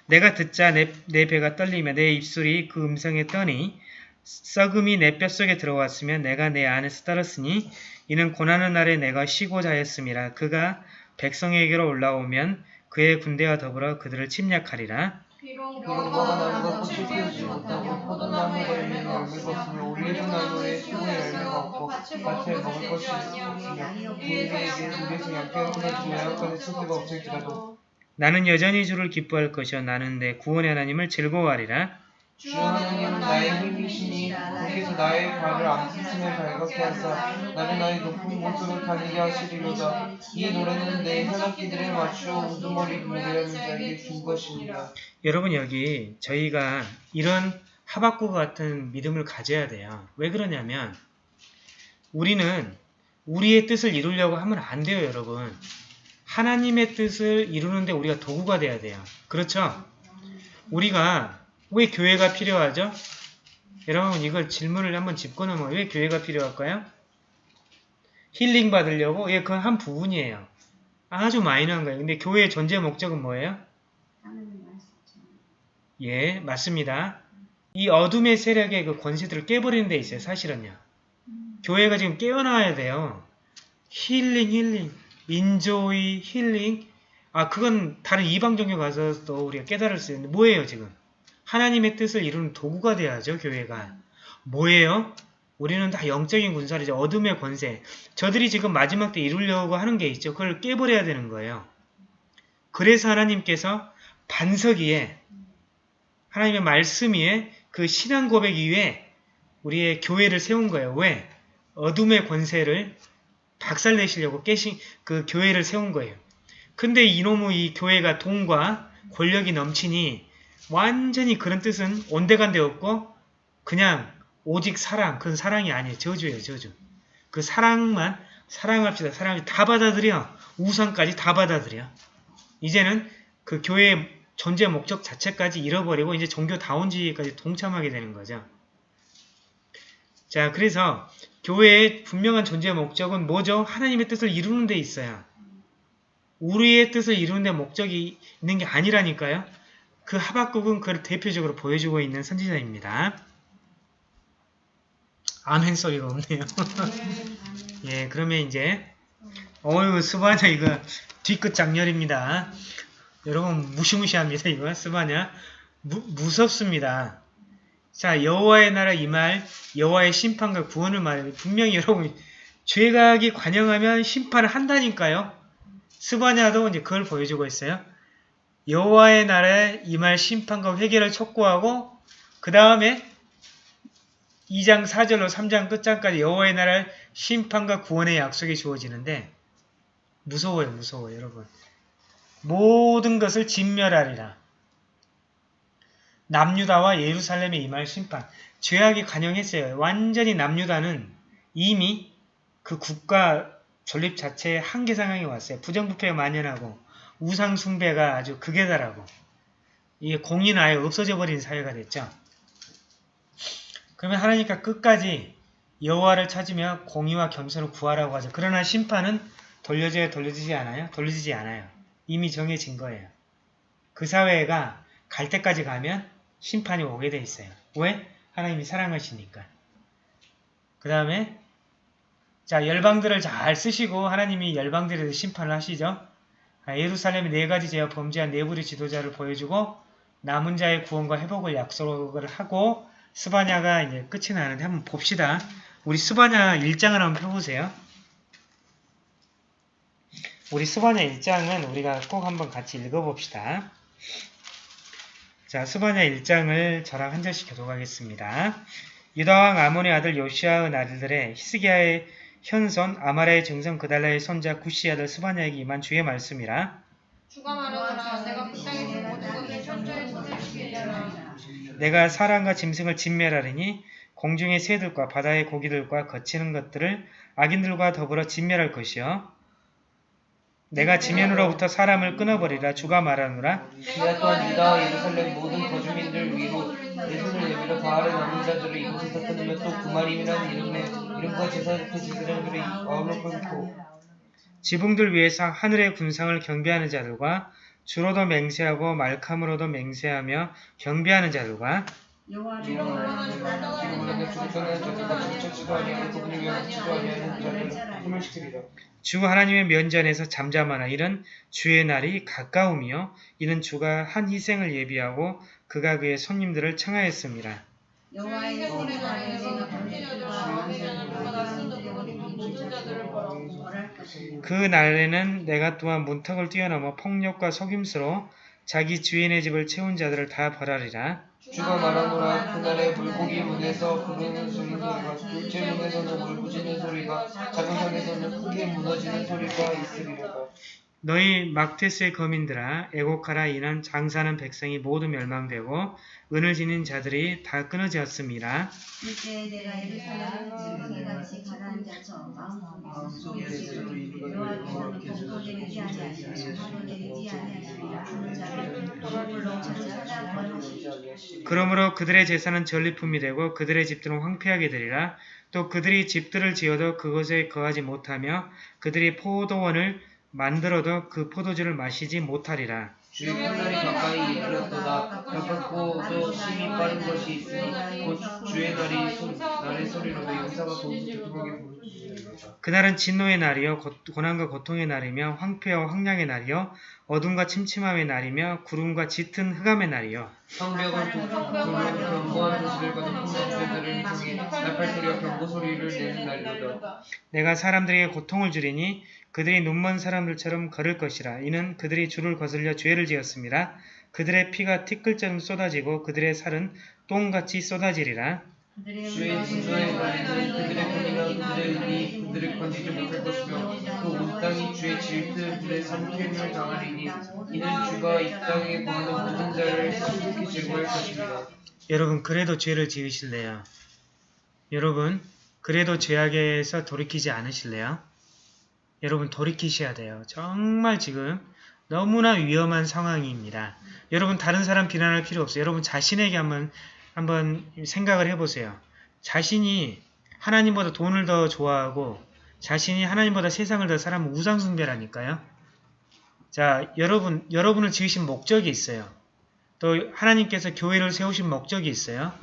내가 듣자 내, 내 배가 떨리며 내 입술이 그 음성에 떠니 썩음이 내 뼛속에 들어왔으며 내가 내 안에서 떨었으니 이는 고난의 날에 내가 쉬고자 하였음이라 그가 백성에게로 올라오면 그의 군대와 더불어 그들을 침략하리라. 비록 비록 무화과나무가 꽃을 피우지 못하고 포도나무가 열매가 없으며 올리브 나무에 수의 열매가 없고 밭에 먹을 것이 없으며 우리에게 우리에서 양떼를 주며 양간에 소비가 없을지라도 나는 여전히 주를 기뻐할 것이요 나는 내 구원의 하나님을 즐거워하리라. 주 하나님은 나의 힘이시니 거기서 나의 발을 안쓰심에 발갛게 하사 나를 나의 높은 곳으로 다니게 하시리로다 이 노래는 내 현악기들에 맞추어 우두머리 노래하는 자에게 준 것입니다 여러분 여기 저희가 이런 하박국 같은 믿음을 가져야 돼요. 왜 그러냐면 우리는 우리의 뜻을 이루려고 하면 안 돼요 여러분. 하나님의 뜻을 이루는데 우리가 도구가 돼야 돼요. 그렇죠? 우리가 왜 교회가 필요하죠? 여러분 이걸 질문을 한번 짚고 넘어 왜 교회가 필요할까요? 힐링 받으려고? 예, 그건 한 부분이에요. 아주 마이너한 거예요. 근데 교회의 존재 목적은 뭐예요? 예, 맞습니다. 이 어둠의 세력의 그 권세들을 깨버리는 데 있어요, 사실은요. 교회가 지금 깨어나야 돼요. 힐링, 힐링, enjoy, 힐링. 아, 그건 다른 이방 종교 가서도 우리가 깨달을 수 있는데, 뭐예요, 지금? 하나님의 뜻을 이루는 도구가 돼야죠, 교회가. 뭐예요? 우리는 다 영적인 군사이죠. 어둠의 권세. 저들이 지금 마지막 때 이루려고 하는 게 있죠. 그걸 깨버려야 되는 거예요. 그래서 하나님께서 반석 위에 하나님의 말씀 위에 그 신앙 고백 위에 우리의 교회를 세운 거예요. 왜? 어둠의 권세를 박살내시려고 깨신 그 교회를 세운 거예요. 근데 이놈의 이 교회가 돈과 권력이 넘치니 완전히 그런 뜻은 온데간데 없고 그냥 오직 사랑, 그건 사랑이 아니에요. 저주예요, 저주. 그 사랑만 사랑합시다. 사랑이 다 받아들여. 우상까지 다 받아들여. 이제는 그 교회의 존재 목적 자체까지 잃어버리고 이제 종교다운주의까지 동참하게 되는 거죠. 자, 그래서 교회의 분명한 존재 목적은 뭐죠? 하나님의 뜻을 이루는 데 있어요. 우리의 뜻을 이루는 데 목적이 있는 게 아니라니까요. 그 하박국은 그걸 대표적으로 보여주고 있는 선지자입니다. 아멘 소리가 없네요. 예, 그러면 이제 어유 스바냐 이거 뒤끝 장렬입니다. 여러분 무시무시합니다. 이거 스바냐 무, 무섭습니다. 자 여호와의 나라 이 말 여호와의 심판과 구원을 말해요. 분명히 여러분 죄악이 관영하면 심판을 한다니까요. 스바냐도 이제 그걸 보여주고 있어요. 여호와의 날에 임할 심판과 회개를 촉구하고 그 다음에 2장 4절로 3장 끝장까지 여호와의 날에 심판과 구원의 약속이 주어지는데 무서워요 무서워요 여러분 모든 것을 진멸하리라 남유다와 예루살렘에 임할 심판 죄악이 관영했어요 완전히 남유다는 이미 그 국가 존립 자체의 한계 상황이 왔어요 부정부패가 만연하고 우상 숭배가 아주 극에 달하고 이게 공의는 아예 없어져 버린 사회가 됐죠 그러면 하나님과 끝까지 여호와를 찾으며 공의와 겸손을 구하라고 하죠. 그러나 심판은 돌려져야 돌려지지 않아요? 돌려지지 않아요. 이미 정해진 거예요. 그 사회가 갈 때까지 가면 심판이 오게 돼 있어요. 왜? 하나님이 사랑하시니까. 그 다음에 자 열방들을 잘 쓰시고 하나님이 열방들에 대해서 심판을 하시죠. 아, 예루살렘의 네 가지 죄와 범죄한 내부리 지도자를 보여주고 남은 자의 구원과 회복을 약속을 하고 스바냐가 이제 끝이 나는데 한번 봅시다. 우리 스바냐 1장을 한번 펴보세요. 우리 스바냐 1장은 우리가 꼭 한번 같이 읽어봅시다. 자, 스바냐 1장을 저랑 한 절씩 교독하겠습니다. 유다왕 아몬의 아들 요시아의 날들에 히스기야의 현손 아마라의 증손 그달라의 손자 구시 아들 스바냐에게 임한 주의 말씀이라 그 내가 사람과 짐승을 진멸하리니 공중의 새들과 바다의 고기들과 거치는 것들을 악인들과 더불어 진멸할 것이요. 내가 지면으로부터 사람을 끊어버리라 주가 말하노라. 내가 또한 유다와 예루살렘 모든 거주민들 위로 내 손을 내밀어 바알의 남은 자들을 이곳에서 끊으며 또 구마림이라는 이름의 이름과 제사 그 제사장들의 마음을 끊고 지붕들 위에서 하늘의 군상을 경배하는 자들과 주로도 맹세하고 말캄으로도 맹세하며 경배하는 자들과 여호와를 주 하나님의 면전에서 잠잠하나 이는 주의 날이 가까우며 이는 주가 한 희생을 예비하고 그가 그의 손님들을 청하였습니다. 그 날에는 내가 또한 문턱을 뛰어넘어 폭력과 속임수로 자기 주인의 집을 채운 자들을 다 벌하리라. 주가 말하노라. 그날에 물고기 문에서 부르는 소리가 둘째 문에서는 울부짖는 소리가 작은 산에서는 크게 무너지는 소리가 있으리라 너희 막테스의 거민들아 애곡하라 이는 장사하는 백성이 모두 멸망되고 은을 지닌 자들이 다 내가 예루살렘을 마음속에 자를 찾아 버리시리라 그러므로 그들의 재산은 전리품이 되고 그들의 집들은 황폐하게 되리라. 또 그들이 집들을 지어도 그곳에 거하지 못하며 그들이 포도원을 만들어도 그 포도주를 마시지 못하리라. 주의 끝날이 가까이 이르렀도다. 가깝고 또 심히 빠른 것이 있으니 곧 주의 날이 소, 날의 소리로도 용사가 부르짖으리라 그날은 진노의 날이요 고- 고난과 고통의 날이며 황폐와 황량의 날이요 어둠과 침침함의 날이며 구름과 짙은 흑암의 날이요. 성벽은 돌로 도시들과 높은 문제들을 통해 나팔 소리와 경고 소리를 내는 날이로다. 내가 사람들에게 고통을 주리니 그들이 눈먼 사람들처럼 걸을 것이라 이는 그들이 주를 거슬려 죄를 지었습니다 그들의 피가 티끌처럼 쏟아지고 그들의 살은 똥같이 쏟아지리라 주의 진노의 날에는 그들의 권위가 그들의 은이 그들을 건지지 못할 것이며 그온 땅이 주의 질투들의 삼킬을 당하리니 이는 주가 이 땅에 거하는 모든 자를 슬프게 제거할 것입니다 여러분 그래도 죄를 지으실래요? 여러분 그래도 죄악에서 돌이키지 않으실래요? 여러분 돌이키셔야 돼요. 정말 지금 너무나 위험한 상황입니다. 여러분 다른 사람 비난할 필요 없어요. 여러분 자신에게 한번 한번 생각을 해보세요. 자신이 하나님보다 돈을 더 좋아하고 자신이 하나님보다 세상을 더 사랑하면 우상숭배라니까요. 자, 여러분 여러분을 지으신 목적이 있어요. 또 하나님께서 교회를 세우신 목적이 있어요.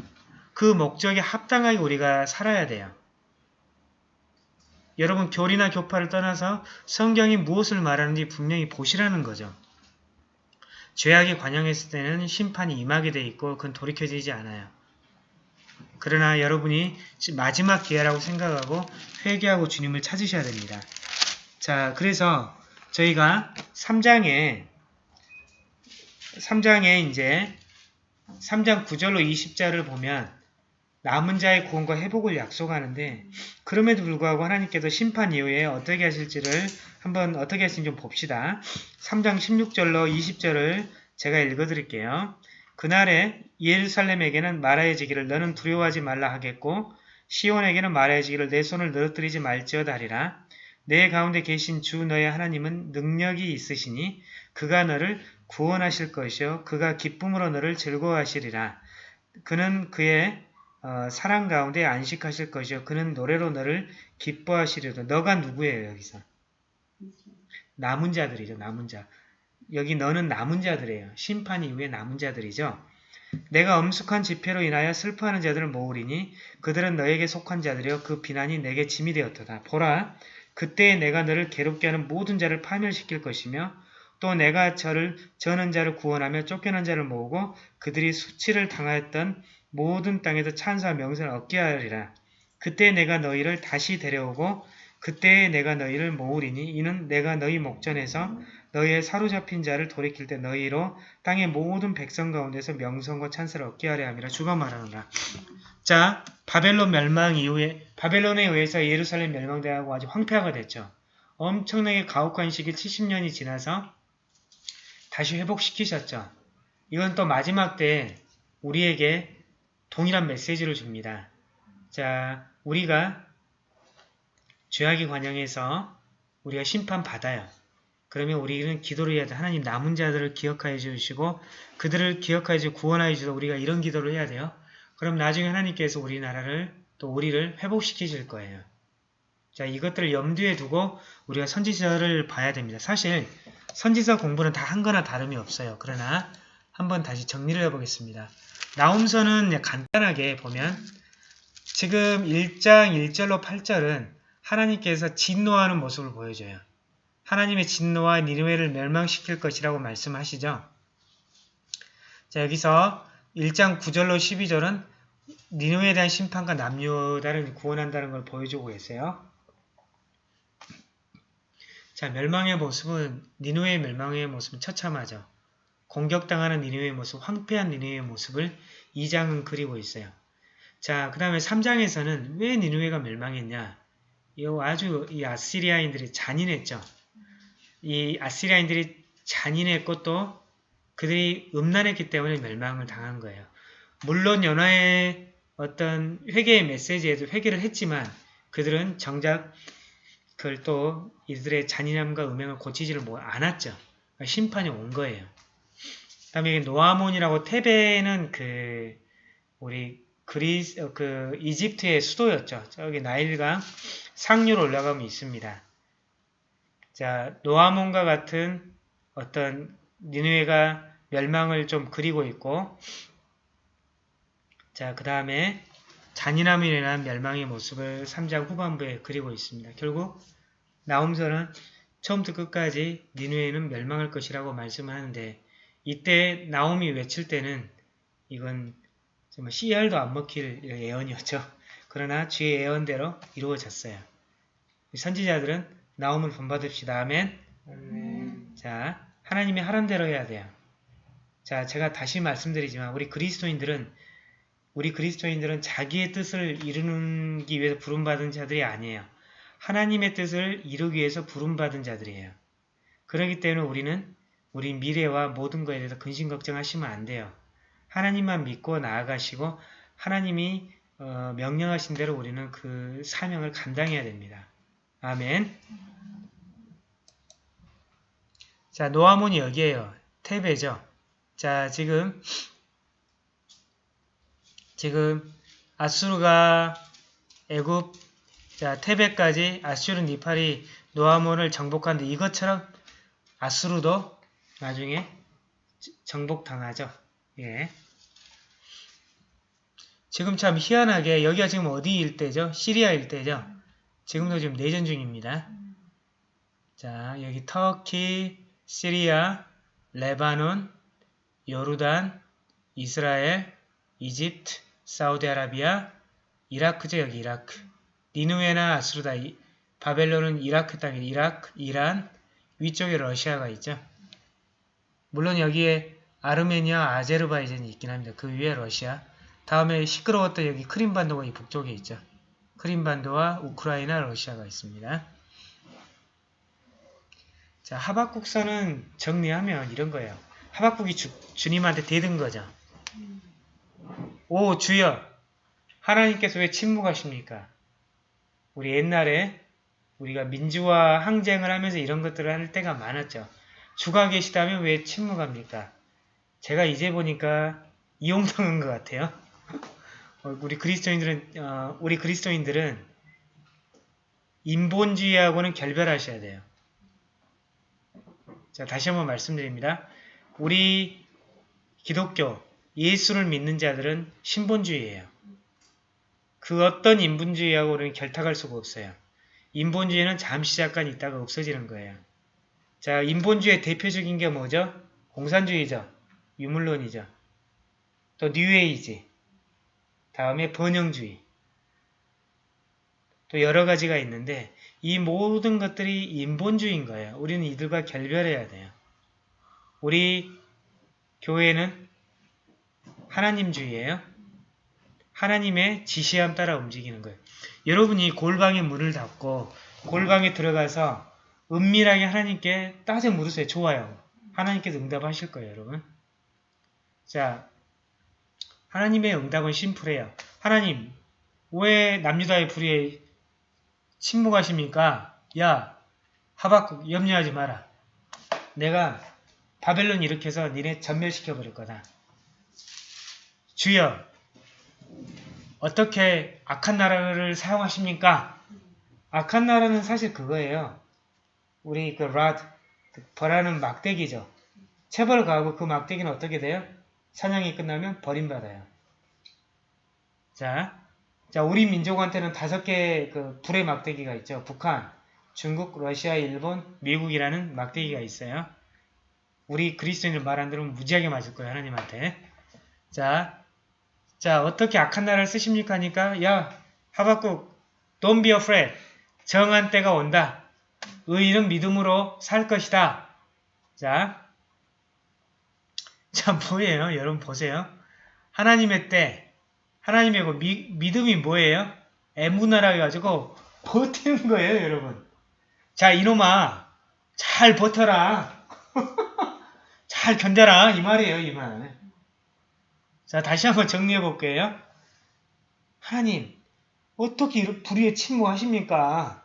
그 목적에 합당하게 우리가 살아야 돼요. 여러분 교리나 교파를 떠나서 성경이 무엇을 말하는지 분명히 보시라는 거죠. 죄악이 관영했을 때는 심판이 임하게 돼 있고 그건 돌이켜지지 않아요. 그러나 여러분이 지- 마지막 기회라고 생각하고 회개하고 주님을 찾으셔야 됩니다. 자, 그래서 저희가 3장에 3장에 이제 3장 9절로 20절을 보면 남은 자의 구원과 회복을 약속하는데 그럼에도 불구하고 하나님께서 심판 이후에 어떻게 하실지를 한번 어떻게 하실지 좀 봅시다. 3장 16절로 20절을 제가 읽어드릴게요. 그날에 예루살렘에게는 말하여지기를 너는 두려워하지 말라 하겠고 시온에게는 말하여지기를 내 손을 늘어뜨리지 말지어다 하리라. 내 가운데 계신 주 너의 하나님은 능력이 있으시니 그가 너를 구원하실 것이요 그가 기쁨으로 너를 즐거워하시리라. 그는 그의 어, 사랑 가운데 안식하실 것이요 그는 노래로 너를 기뻐하시리라. 너가 누구예요 여기서? 남은 자들이죠. 남은 자. 여기 너는 남은 자들이에요. 심판 이후에 남은 자들이죠. 내가 엄숙한 지폐로 인하여 슬퍼하는 자들을 모으리니 그들은 너에게 속한 자들이여 그 비난이 내게 짐이 되었도다. 보라 그때에 내가 너를 괴롭게 하는 모든 자를 파멸시킬 것이며 또 내가 저를 저는 자를 구원하며 쫓겨난 자를 모으고 그들이 수치를 당하였던 모든 땅에서 찬사와 명성을 얻게 하리라. 그때 내가 너희를 다시 데려오고 그때에 내가 너희를 모으리니 이는 내가 너희 목전에서 너희의 사로잡힌 자를 돌이킬 때 너희로 땅의 모든 백성 가운데서 명성과 찬사를 얻게 하려 함이라 주가 말하노라. 자, 바벨론 멸망 이후에 바벨론에 의해서 예루살렘 멸망되고 아주 황폐화가 됐죠. 엄청나게 가혹한 시기 70년이 지나서 다시 회복시키셨죠. 이건 또 마지막 때 우리에게 동일한 메시지를 줍니다. 자, 우리가 죄악의 관영에서 우리가 심판받아요. 그러면 우리는 기도를 해야 돼. 하나님 남은 자들을 기억하여 주시고 그들을 기억하여 주시고 구원하여 주셔서 우리가 이런 기도를 해야 돼요. 그럼 나중에 하나님께서 우리나라를 또 우리를 회복시키실 거예요. 자 이것들을 염두에 두고 우리가 선지서를 봐야 됩니다. 사실 선지서 공부는 다 한 거나 다름이 없어요. 그러나 한번 다시 정리를 해보겠습니다. 나움서는 간단하게 보면 지금 1장 1절로 8절은 하나님께서 진노하는 모습을 보여줘요. 하나님의 진노와 니느웨를 멸망시킬 것이라고 말씀하시죠. 자 여기서 1장 9절로 12절은 니느웨에 대한 심판과 남유다를 구원한다는 걸 보여주고 계세요. 자 멸망의 모습은 니느웨의 멸망의 모습은 처참하죠. 공격당하는 니느웨의 모습, 황폐한 니느웨의 모습을 2장은 그리고 있어요. 자, 그 다음에 3장에서는 왜 니느웨가 멸망했냐? 이 아주 이 아시리아인들이 잔인했죠. 이 아시리아인들이 잔인했고 또 그들이 음란했기 때문에 멸망을 당한 거예요. 물론 연화의 어떤 회개의 메시지에도 회개를 했지만 그들은 정작 그걸 또 이들의 잔인함과 음행을 고치지를 뭐 않았죠. 심판이 온 거예요. 그 다음에 노아몬이라고 테베는 그 우리 그리스 어, 그 이집트의 수도였죠. 저기 나일강 상류로 올라가면 있습니다. 자 노아몬과 같은 어떤 니누에가 멸망을 좀 그리고 있고 자 그 다음에 잔인함으로 인한 멸망의 모습을 3장 후반부에 그리고 있습니다. 결국 나움서는 처음부터 끝까지 니누에는 멸망할 것이라고 말씀하는데 이때 나움이 외칠 때는 이건 정말 씨알도 안 먹힐 예언이었죠. 그러나 주의 예언대로 이루어졌어요. 선지자들은 나움을 본받읍시다. 아멘. 아멘. 자, 하나님이 하란 대로 해야 돼요. 자, 제가 다시 말씀드리지만 우리 그리스도인들은 우리 그리스도인들은 자기의 뜻을 이루기 위해서 부름받은 자들이 아니에요. 하나님의 뜻을 이루기 위해서 부름받은 자들이에요. 그렇기 때문에 우리는 우리 미래와 모든 것에 대해서 근심 걱정하시면 안 돼요. 하나님만 믿고 나아가시고 하나님이 어, 명령하신 대로 우리는 그 사명을 감당해야 됩니다. 아멘. 자, 노아몬이 여기에요. 테베죠. 자, 지금 지금 아수르가 애굽 자, 테베까지 아수르 니팔이 노아몬을 정복하는데 이것처럼 아수르도 나중에 정복당하죠. 예. 지금 참 희한하게 여기가 지금 어디 일대죠? 시리아 일대죠? 지금도 지금 내전 중입니다. 자, 여기 터키, 시리아, 레바논, 요르단, 이스라엘, 이집트, 사우디아라비아, 이라크죠 여기 이라크. 니누에나 아스루다, 이- 바벨론은 이라크 땅이 이라크, 이란, 위쪽에 러시아가 있죠. 물론 여기에 아르메니아, 아제르바이잔이 있긴 합니다. 그 위에 러시아. 다음에 시끄러웠던 여기 크림반도가 이 북쪽에 있죠. 크림반도와 우크라이나, 러시아가 있습니다. 자, 하박국서는 정리하면 이런 거예요. 하박국이 주, 주님한테 대든 거죠. 오, 주여! 하나님께서 왜 침묵하십니까? 우리 옛날에 우리가 민주화 항쟁을 하면서 이런 것들을 할 때가 많았죠. 주가 계시다면 왜 침묵합니까? 제가 이제 보니까 이용당한 것 같아요. 어, 우리 그리스도인들은 어, 우리 그리스도인들은 인본주의하고는 결별하셔야 돼요. 자 다시 한번 말씀드립니다. 우리 기독교 예수를 믿는 자들은 신본주의예요. 그 어떤 인본주의하고는 결탁할 수가 없어요. 인본주의는 잠시 잠깐 있다가 없어지는 거예요. 자, 인본주의의 대표적인 게 뭐죠? 공산주의죠. 유물론이죠. 또 뉴에이지. 다음에 번영주의. 또 여러 가지가 있는데 이 모든 것들이 인본주의인 거예요. 우리는 이들과 결별해야 돼요. 우리 교회는 하나님주의예요. 하나님의 지시함 따라 움직이는 거예요. 여러분이 골방에 문을 닫고 골방에 들어가서 은밀하게 하나님께 따져 물으세요. 좋아요. 하나님께서 응답하실 거예요, 여러분. 자, 하나님의 응답은 심플해요. 하나님, 왜 남유다의 불의에 침묵하십니까? 야, 하박국 염려하지 마라. 내가 바벨론 일으켜서 니네 전멸시켜버릴 거다. 주여, 어떻게 악한 나라를 사용하십니까? 악한 나라는 사실 그거예요. 우리 그 라드, 그 벌하는 막대기죠. 체벌 가고 그 막대기는 어떻게 돼요? 사냥이 끝나면 버림받아요. 자, 자 우리 민족한테는 다섯 개의 그 불의 막대기가 있죠. 북한, 중국, 러시아, 일본, 미국이라는 막대기가 있어요. 우리 그리스도인들 말 안 들으면 무지하게 맞을 거예요. 하나님한테. 자, 자 어떻게 악한 나라를 쓰십니까 하니까 야 하박국 don't be afraid 정한 때가 온다. 의인은 믿음으로 살 것이다. 자, 자 뭐예요? 여러분 보세요. 하나님의 때, 하나님의 그 미, 믿음이 뭐예요? 애문화라 해가지고 버티는 거예요, 여러분. 자, 이놈아, 잘 버텨라. 잘 견뎌라. 이 말이에요, 이 말. 자, 다시 한번 정리해 볼게요. 하나님, 어떻게 불의에 침묵하십니까?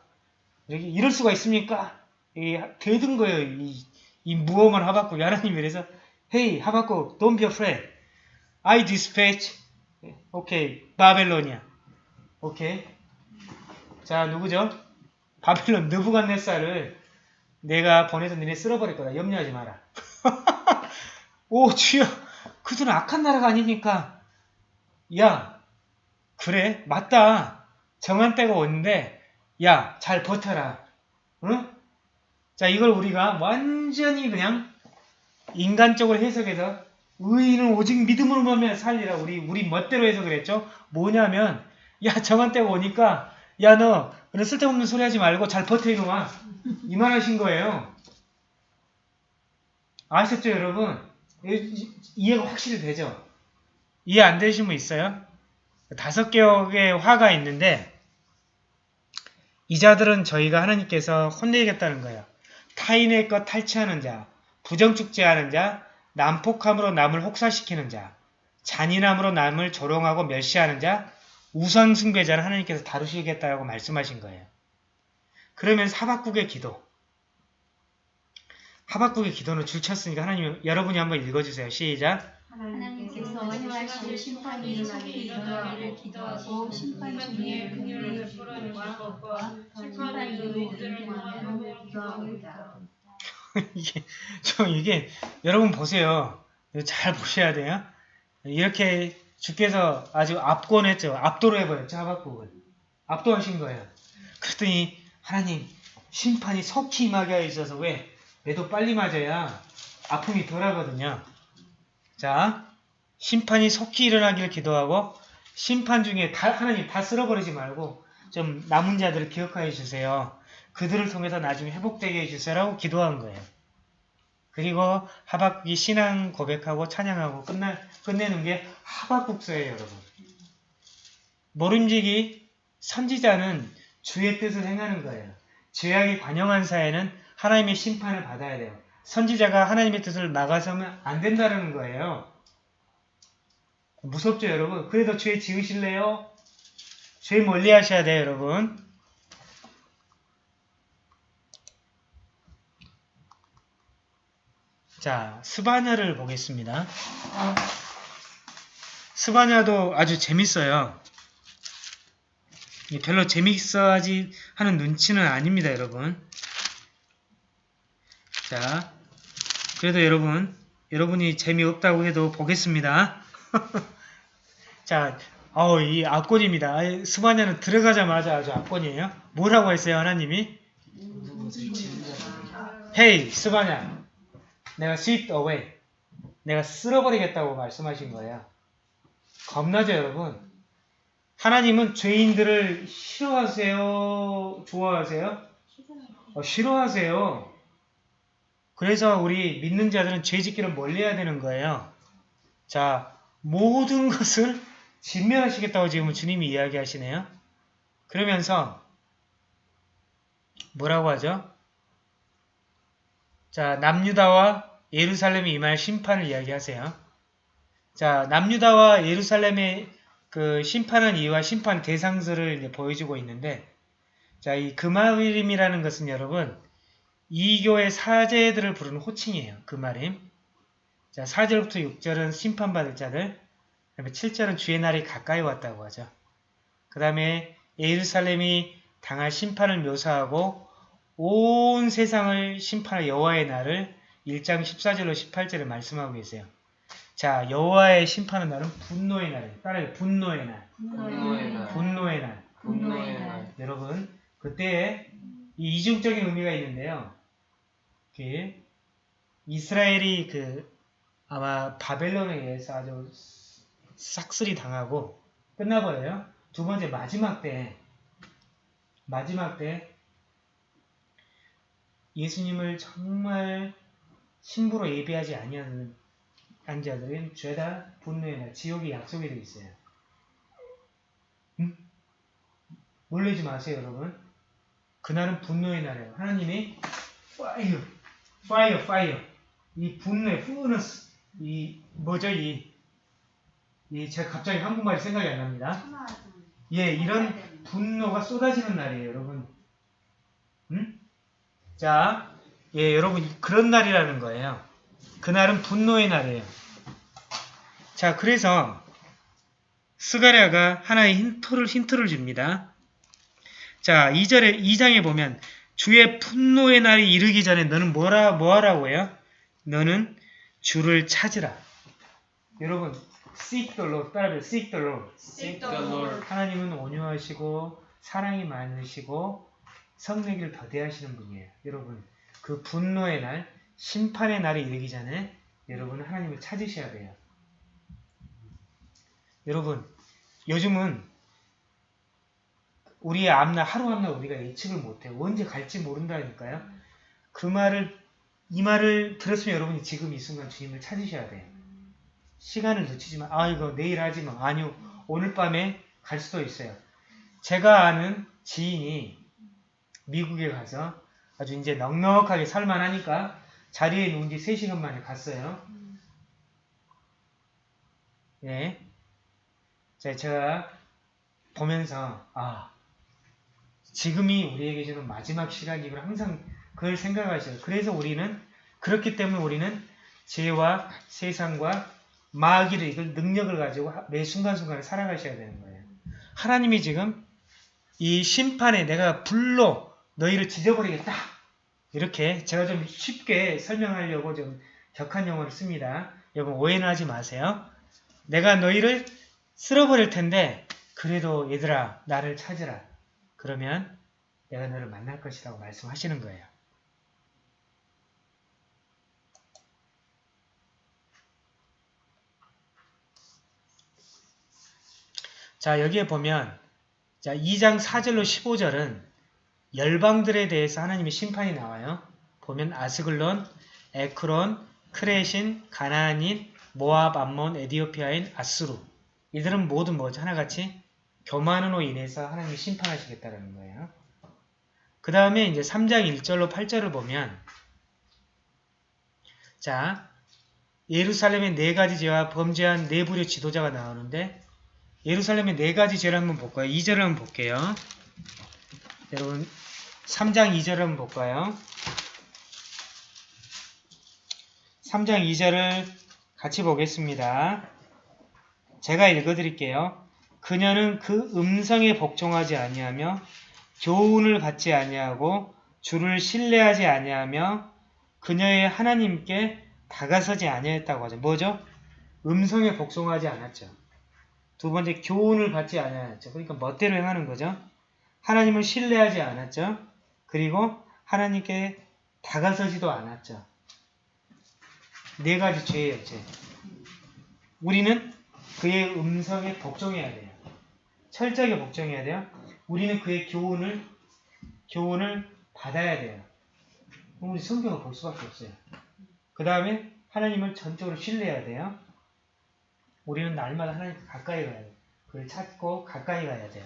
이렇게 이럴 수가 있습니까? 이 되든 거예요. 이, 이 무엄한 하박국 하나님이 그래서 Hey 하박국 don't be afraid. I dispatch 오케이 바벨로니아 오케이 자 누구죠? 바벨론 느부갓네살을 내가 보내서 니네 쓸어버릴 거다. 염려하지 마라. 오 주여 그들은 악한 나라가 아니니까 야 그래 맞다 정한 때가 오는데 야, 잘 버텨라. 응? 자, 이걸 우리가 완전히 그냥 인간적으로 해석해서 의인은 오직 믿음으로만 살리라. 우리 우리 멋대로 해서 그랬죠. 뭐냐면 야, 정한 때가 오니까 야, 너 그런 쓸데없는 소리 하지 말고 잘 버텨 이놈아. 이말 하신 거예요. 아셨죠, 여러분? 이- 이해가 확실히 되죠? 이해 안 되신 분 있어요? 다섯 개의 화가 있는데 이 자들은 저희가 하나님께서 혼내겠다는 거예요. 타인의 것 탈취하는 자, 부정축제하는 자, 난폭함으로 남을 혹사시키는 자, 잔인함으로 남을 조롱하고 멸시하는 자, 우상 숭배자를 하나님께서 다루시겠다고 말씀하신 거예요. 그러면 하박국의 기도. 하박국의 기도는 줄쳤으니까 하나님 여러분이 한번 읽어주세요. 시작. 하나님께서 행하실 심판이 일어나기를 기도하기를 기도하고 심판 중에 긍휼을 베풀어 주실 것과 심판 이후에 능통하면 기도하고이다. 이게 저 이게 여러분 보세요. 잘 보셔야 돼요. 이렇게 주께서 아주 압권했죠. 압도로 해버렸죠. 하박국을. 압도하신 거예요. 그랬더니 하나님 심판이 속히 임하게 하여 있어서 왜? 매도 빨리 맞아야 아픔이 덜하거든요. 자, 심판이 속히 일어나기를 기도하고 심판 중에 다, 하나님 다 쓸어버리지 말고 좀 남은 자들을 기억하여 주세요. 그들을 통해서 나중에 회복되게 해주세요라고 기도한 거예요. 그리고 하박국이 신앙 고백하고 찬양하고 끝나, 끝내는 게 하박국서예요, 여러분. 모름지기 선지자는 주의 뜻을 행하는 거예요. 죄악이 관영한 사회는 하나님의 심판을 받아야 돼요. 선지자가 하나님의 뜻을 막아서면 안 된다는 거예요. 무섭죠, 여러분? 그래도 죄 지으실래요? 죄 멀리 하셔야 돼요, 여러분. 자, 스바냐를 보겠습니다. 스바냐도 아주 재밌어요. 별로 재밌어하지 하는 눈치는 아닙니다, 여러분. 자, 그래도 여러분, 여러분이 재미없다고 해도 보겠습니다. 자, 어우, 이 압권입니다. 아이, 스바냐는 들어가자마자 아주 압권이에요. 뭐라고 했어요, 하나님이? 헤이, 스바냐. 내가 sweep away. 내가 쓸어버리겠다고 말씀하신 거예요. 겁나죠, 여러분? 하나님은 죄인들을 싫어하세요? 좋아하세요? 어, 싫어하세요. 그래서 우리 믿는 자들은 죄 짓기를 멀리해야 되는 거예요. 자, 모든 것을 진멸하시겠다고 지금 주님이 이야기하시네요. 그러면서 뭐라고 하죠? 자, 남유다와 예루살렘이 임할 심판을 이야기하세요. 자, 남유다와 예루살렘의 그 심판한 이유와 심판 이제 보여주고 있는데, 자, 이 금하림이라는 것은 여러분, 이교의 사제들을 부르는 호칭이에요. 금하림. 자, 4절부터 6절은 심판받을 자들, 그 다음에 7절은 주의 날이 가까이 왔다고 하죠. 그 다음에 예루살렘이 당할 심판을 묘사하고 온 세상을 심판할 여호와의 날을 1장 14절로 18절에 말씀하고 계세요. 자, 여호와의 심판의 날은 분노의 날이에요. 따라요. 분노의 날. 분노의 날. 분노의 날. 분노의 날. 여러분, 그때 이 이중적인 의미가 있는데요. 그 이스라엘이 그 아마 바벨론에 의해서 아주 싹쓸이 당하고 끝나버려요. 두 번째 마지막 때 마지막 때 예수님을 정말 신부로 예배하지 아니하는 자들은 죄다 분노의 날, 지옥이 약속이 되어 있어요. 응? 놀라지 마세요, 여러분. 그날은 분노의 날이에요. 하나님이 fire, fire, fire. 이 분노의 furnace, 이 뭐죠, 이, 이 제가 갑자기 한국말이 생각이 안 납니다. 예, 이런 분노가 쏟아지는 날이에요, 여러분. 응? 자, 예, 여러분 그런 날이라는 거예요. 그날은 분노의 날이에요. 자, 그래서 스가랴가 하나의 힌트를 힌트를 줍니다. 자, 2절에 2장에 보면 주의 분노의 날이 이르기 전에 너는 뭐라 뭐하라고 해요? 너는 주를 찾으라. 여러분, seek the Lord 따라해 seek the Lord. Seek the Lord. 하나님은 온유하시고 사랑이 많으시고 성내기를 더대하시는 분이에요. 여러분, 그 분노의 날, 심판의 날이 이르기 전에 여러분은 하나님을 찾으셔야 돼요. 여러분, 요즘은 우리의 앞날, 하루 앞날 우리가 예측을 못해요. 언제 갈지 모른다니까요. 그 말을, 이 말을 들었으면 여러분이 지금 이 순간 주님을 찾으셔야 돼요. 시간을 놓치지 마. 아, 이거 내일 하지 마. 아니요. 오늘 밤에 갈 수도 있어요. 제가 아는 지인이 미국에 가서 아주 이제 넉넉하게 살만하니까 자리에 누운 지 3시간 만에 갔어요. 예. 자, 제가 보면서, 아, 지금이 우리에게 주는 마지막 시간이구나. 항상 그걸 생각하셔요. 그래서 우리는, 그렇기 때문에 우리는 죄와 세상과 마귀를 이걸 능력을 가지고 매 순간순간에 살아가셔야 되는 거예요. 하나님이 지금 이 심판에 내가 불로 너희를 지져버리겠다. 이렇게 제가 좀 쉽게 설명하려고 좀 격한 용어를 씁니다. 여러분 오해는 하지 마세요. 내가 너희를 쓸어버릴 텐데 그래도 얘들아 나를 찾으라. 그러면 내가 너를 만날 것이라고 말씀하시는 거예요. 자, 여기에 보면 자, 2장 4절로 15절은 열방들에 대해서 하나님의 심판이 나와요. 보면 아스글론, 에크론, 크레신, 가나안인, 모압, 암몬, 에디오피아인, 아스루 이들은 모두 뭐죠? 하나같이 교만으로 인해서 하나님이 심판하시겠다는 거예요. 그 다음에 이제 3장 1절로 8절을 보면 자 예루살렘의 네 가지 죄와 범죄한 네 부류 지도자가 나오는데 예루살렘의 네 가지 죄를 한번 볼까요? 2절을 한번 볼게요. 여러분 3장 2절을 한번 볼까요? 3장 2절을 같이 보겠습니다. 제가 읽어드릴게요. 그녀는 그 음성에 복종하지 아니하며 교훈을 받지 아니하고 주를 신뢰하지 아니하며 그녀의 하나님께 다가서지 아니했다고 하죠. 뭐죠? 음성에 복종하지 않았죠. 두 번째 교훈을 받지 않았죠. 그러니까 멋대로 행하는 거죠. 하나님을 신뢰하지 않았죠. 그리고 하나님께 다가서지도 않았죠. 네 가지 죄예요. 죄. 우리는 그의 음성에 복종해야 돼요. 철저하게 복종해야 돼요. 우리는 그의 교훈을 교훈을 받아야 돼요. 우리 성경을 볼 수밖에 없어요. 그 다음에 하나님을 전적으로 신뢰해야 돼요. 우리는 날마다 하나님 가까이 가야 돼요. 그를 찾고 가까이 가야 돼요.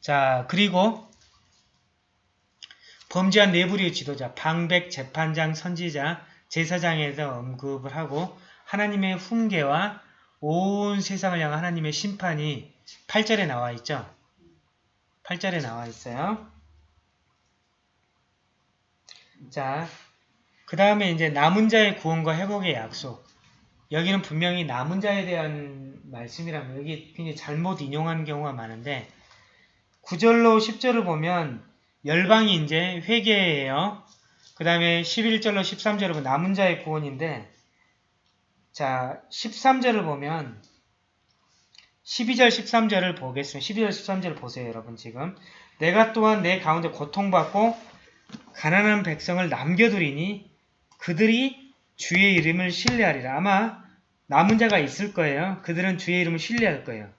자, 그리고 범죄한 내부리의 지도자, 방백, 재판장, 선지자, 제사장에서 언급을 하고 하나님의 훈계와 온 세상을 향한 하나님의 심판이 8절에 나와 있죠. 8절에 나와 있어요. 자, 그 다음에 이제 남은 자의 구원과 회복의 약속. 여기는 분명히 남은 자에 대한 말씀이라면 여기 굉장히 잘못 인용한 경우가 많은데 9절로 10절을 보면 열방이 이제 회개예요. 그 다음에 11절로 13절을 보면 남은 자의 구원인데 자 13절을 보면 12절 13절을 보겠습니다. 12절 13절을 보세요 여러분 지금 내가 또한 내 가운데 고통받고 가난한 백성을 남겨두리니 그들이 주의 이름을 신뢰하리라. 아마 남은 자가 있을 거예요. 그들은 주의 이름을 신뢰할 거예요.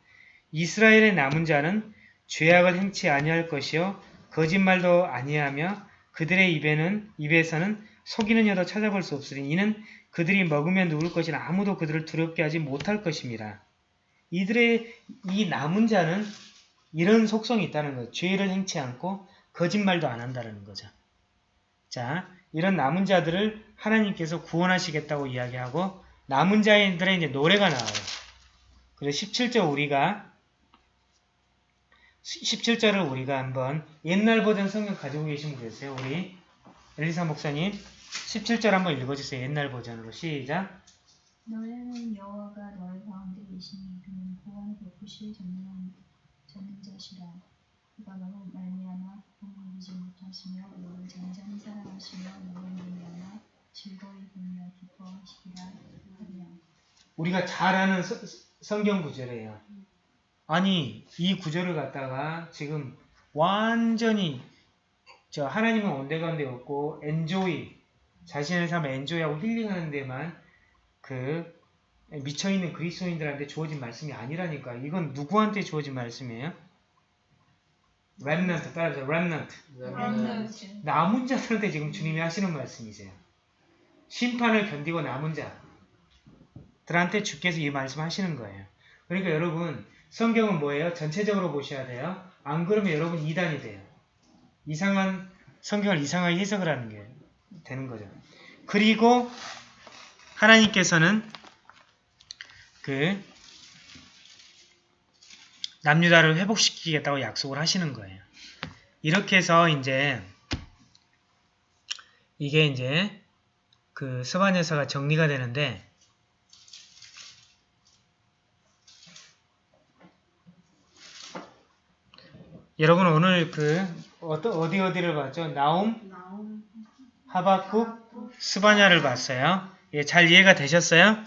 이스라엘의 남은 자는 죄악을 행치 아니할 것이요 거짓말도 아니하며 그들의 입에는 입에서는 속이는 여도 찾아볼 수 없으니 이는 그들이 먹으면 누울 것이나 아무도 그들을 두렵게 하지 못할 것입니다. 이들의 이 남은 자는 이런 속성이 있다는 거예요. 죄를 행치 않고 거짓말도 안 한다는 거죠. 자, 이런 남은 자들을 하나님께서 구원하시겠다고 이야기하고 남은 자들의 이제 노래가 나와요. 그래서 17절 우리가 17절을 우리가 한번 옛날 버전 성경 가지고 계신 분 계세요? 우리 엘리사 목사님 17절 한번 읽어주세요. 옛날 버전으로 시작 너희는 여호와가 너희 가운데 계시니 그는 구원을 베푸실 전능한 전능 자시라 그가 너로 말미암아 공부이지 못하시며 너를 잠잠히 사랑하시며 너로 말미암아 즐거이 보며 기뻐하시리라 하리라 우리가 잘 아는 서- 성경 구절이에요. 아니 이 구절을 갖다가 지금 완전히 저 하나님은 온데간데 없고 엔조이 자신의 삶을 엔조이하고 힐링하는 데만 그 미쳐있는 그리스도인들한테 주어진 말씀이 아니라니까 이건 누구한테 주어진 말씀이에요? 렘넌트 따라서 렘넌트 남은 자들한테 지금 주님이 하시는 말씀이세요. 심판을 견디고 남은 자들한테 주께서 이 말씀 하시는 거예요. 그러니까 여러분 성경은 뭐예요? 전체적으로 보셔야 돼요. 안 그러면 여러분 이단이 돼요. 이상한 성경을 이상하게 해석을 하는 게 되는 거죠. 그리고 하나님께서는 그 남유다를 회복시키겠다고 약속을 하시는 거예요. 이렇게 해서 이제 이게 이제 그 스바냐서가 정리가 되는데 여러분 오늘 그 어떠, 어디 어디를 봤죠? 나움, 나옴 하박국, 스바냐를 봤어요. 예, 잘 이해가 되셨어요?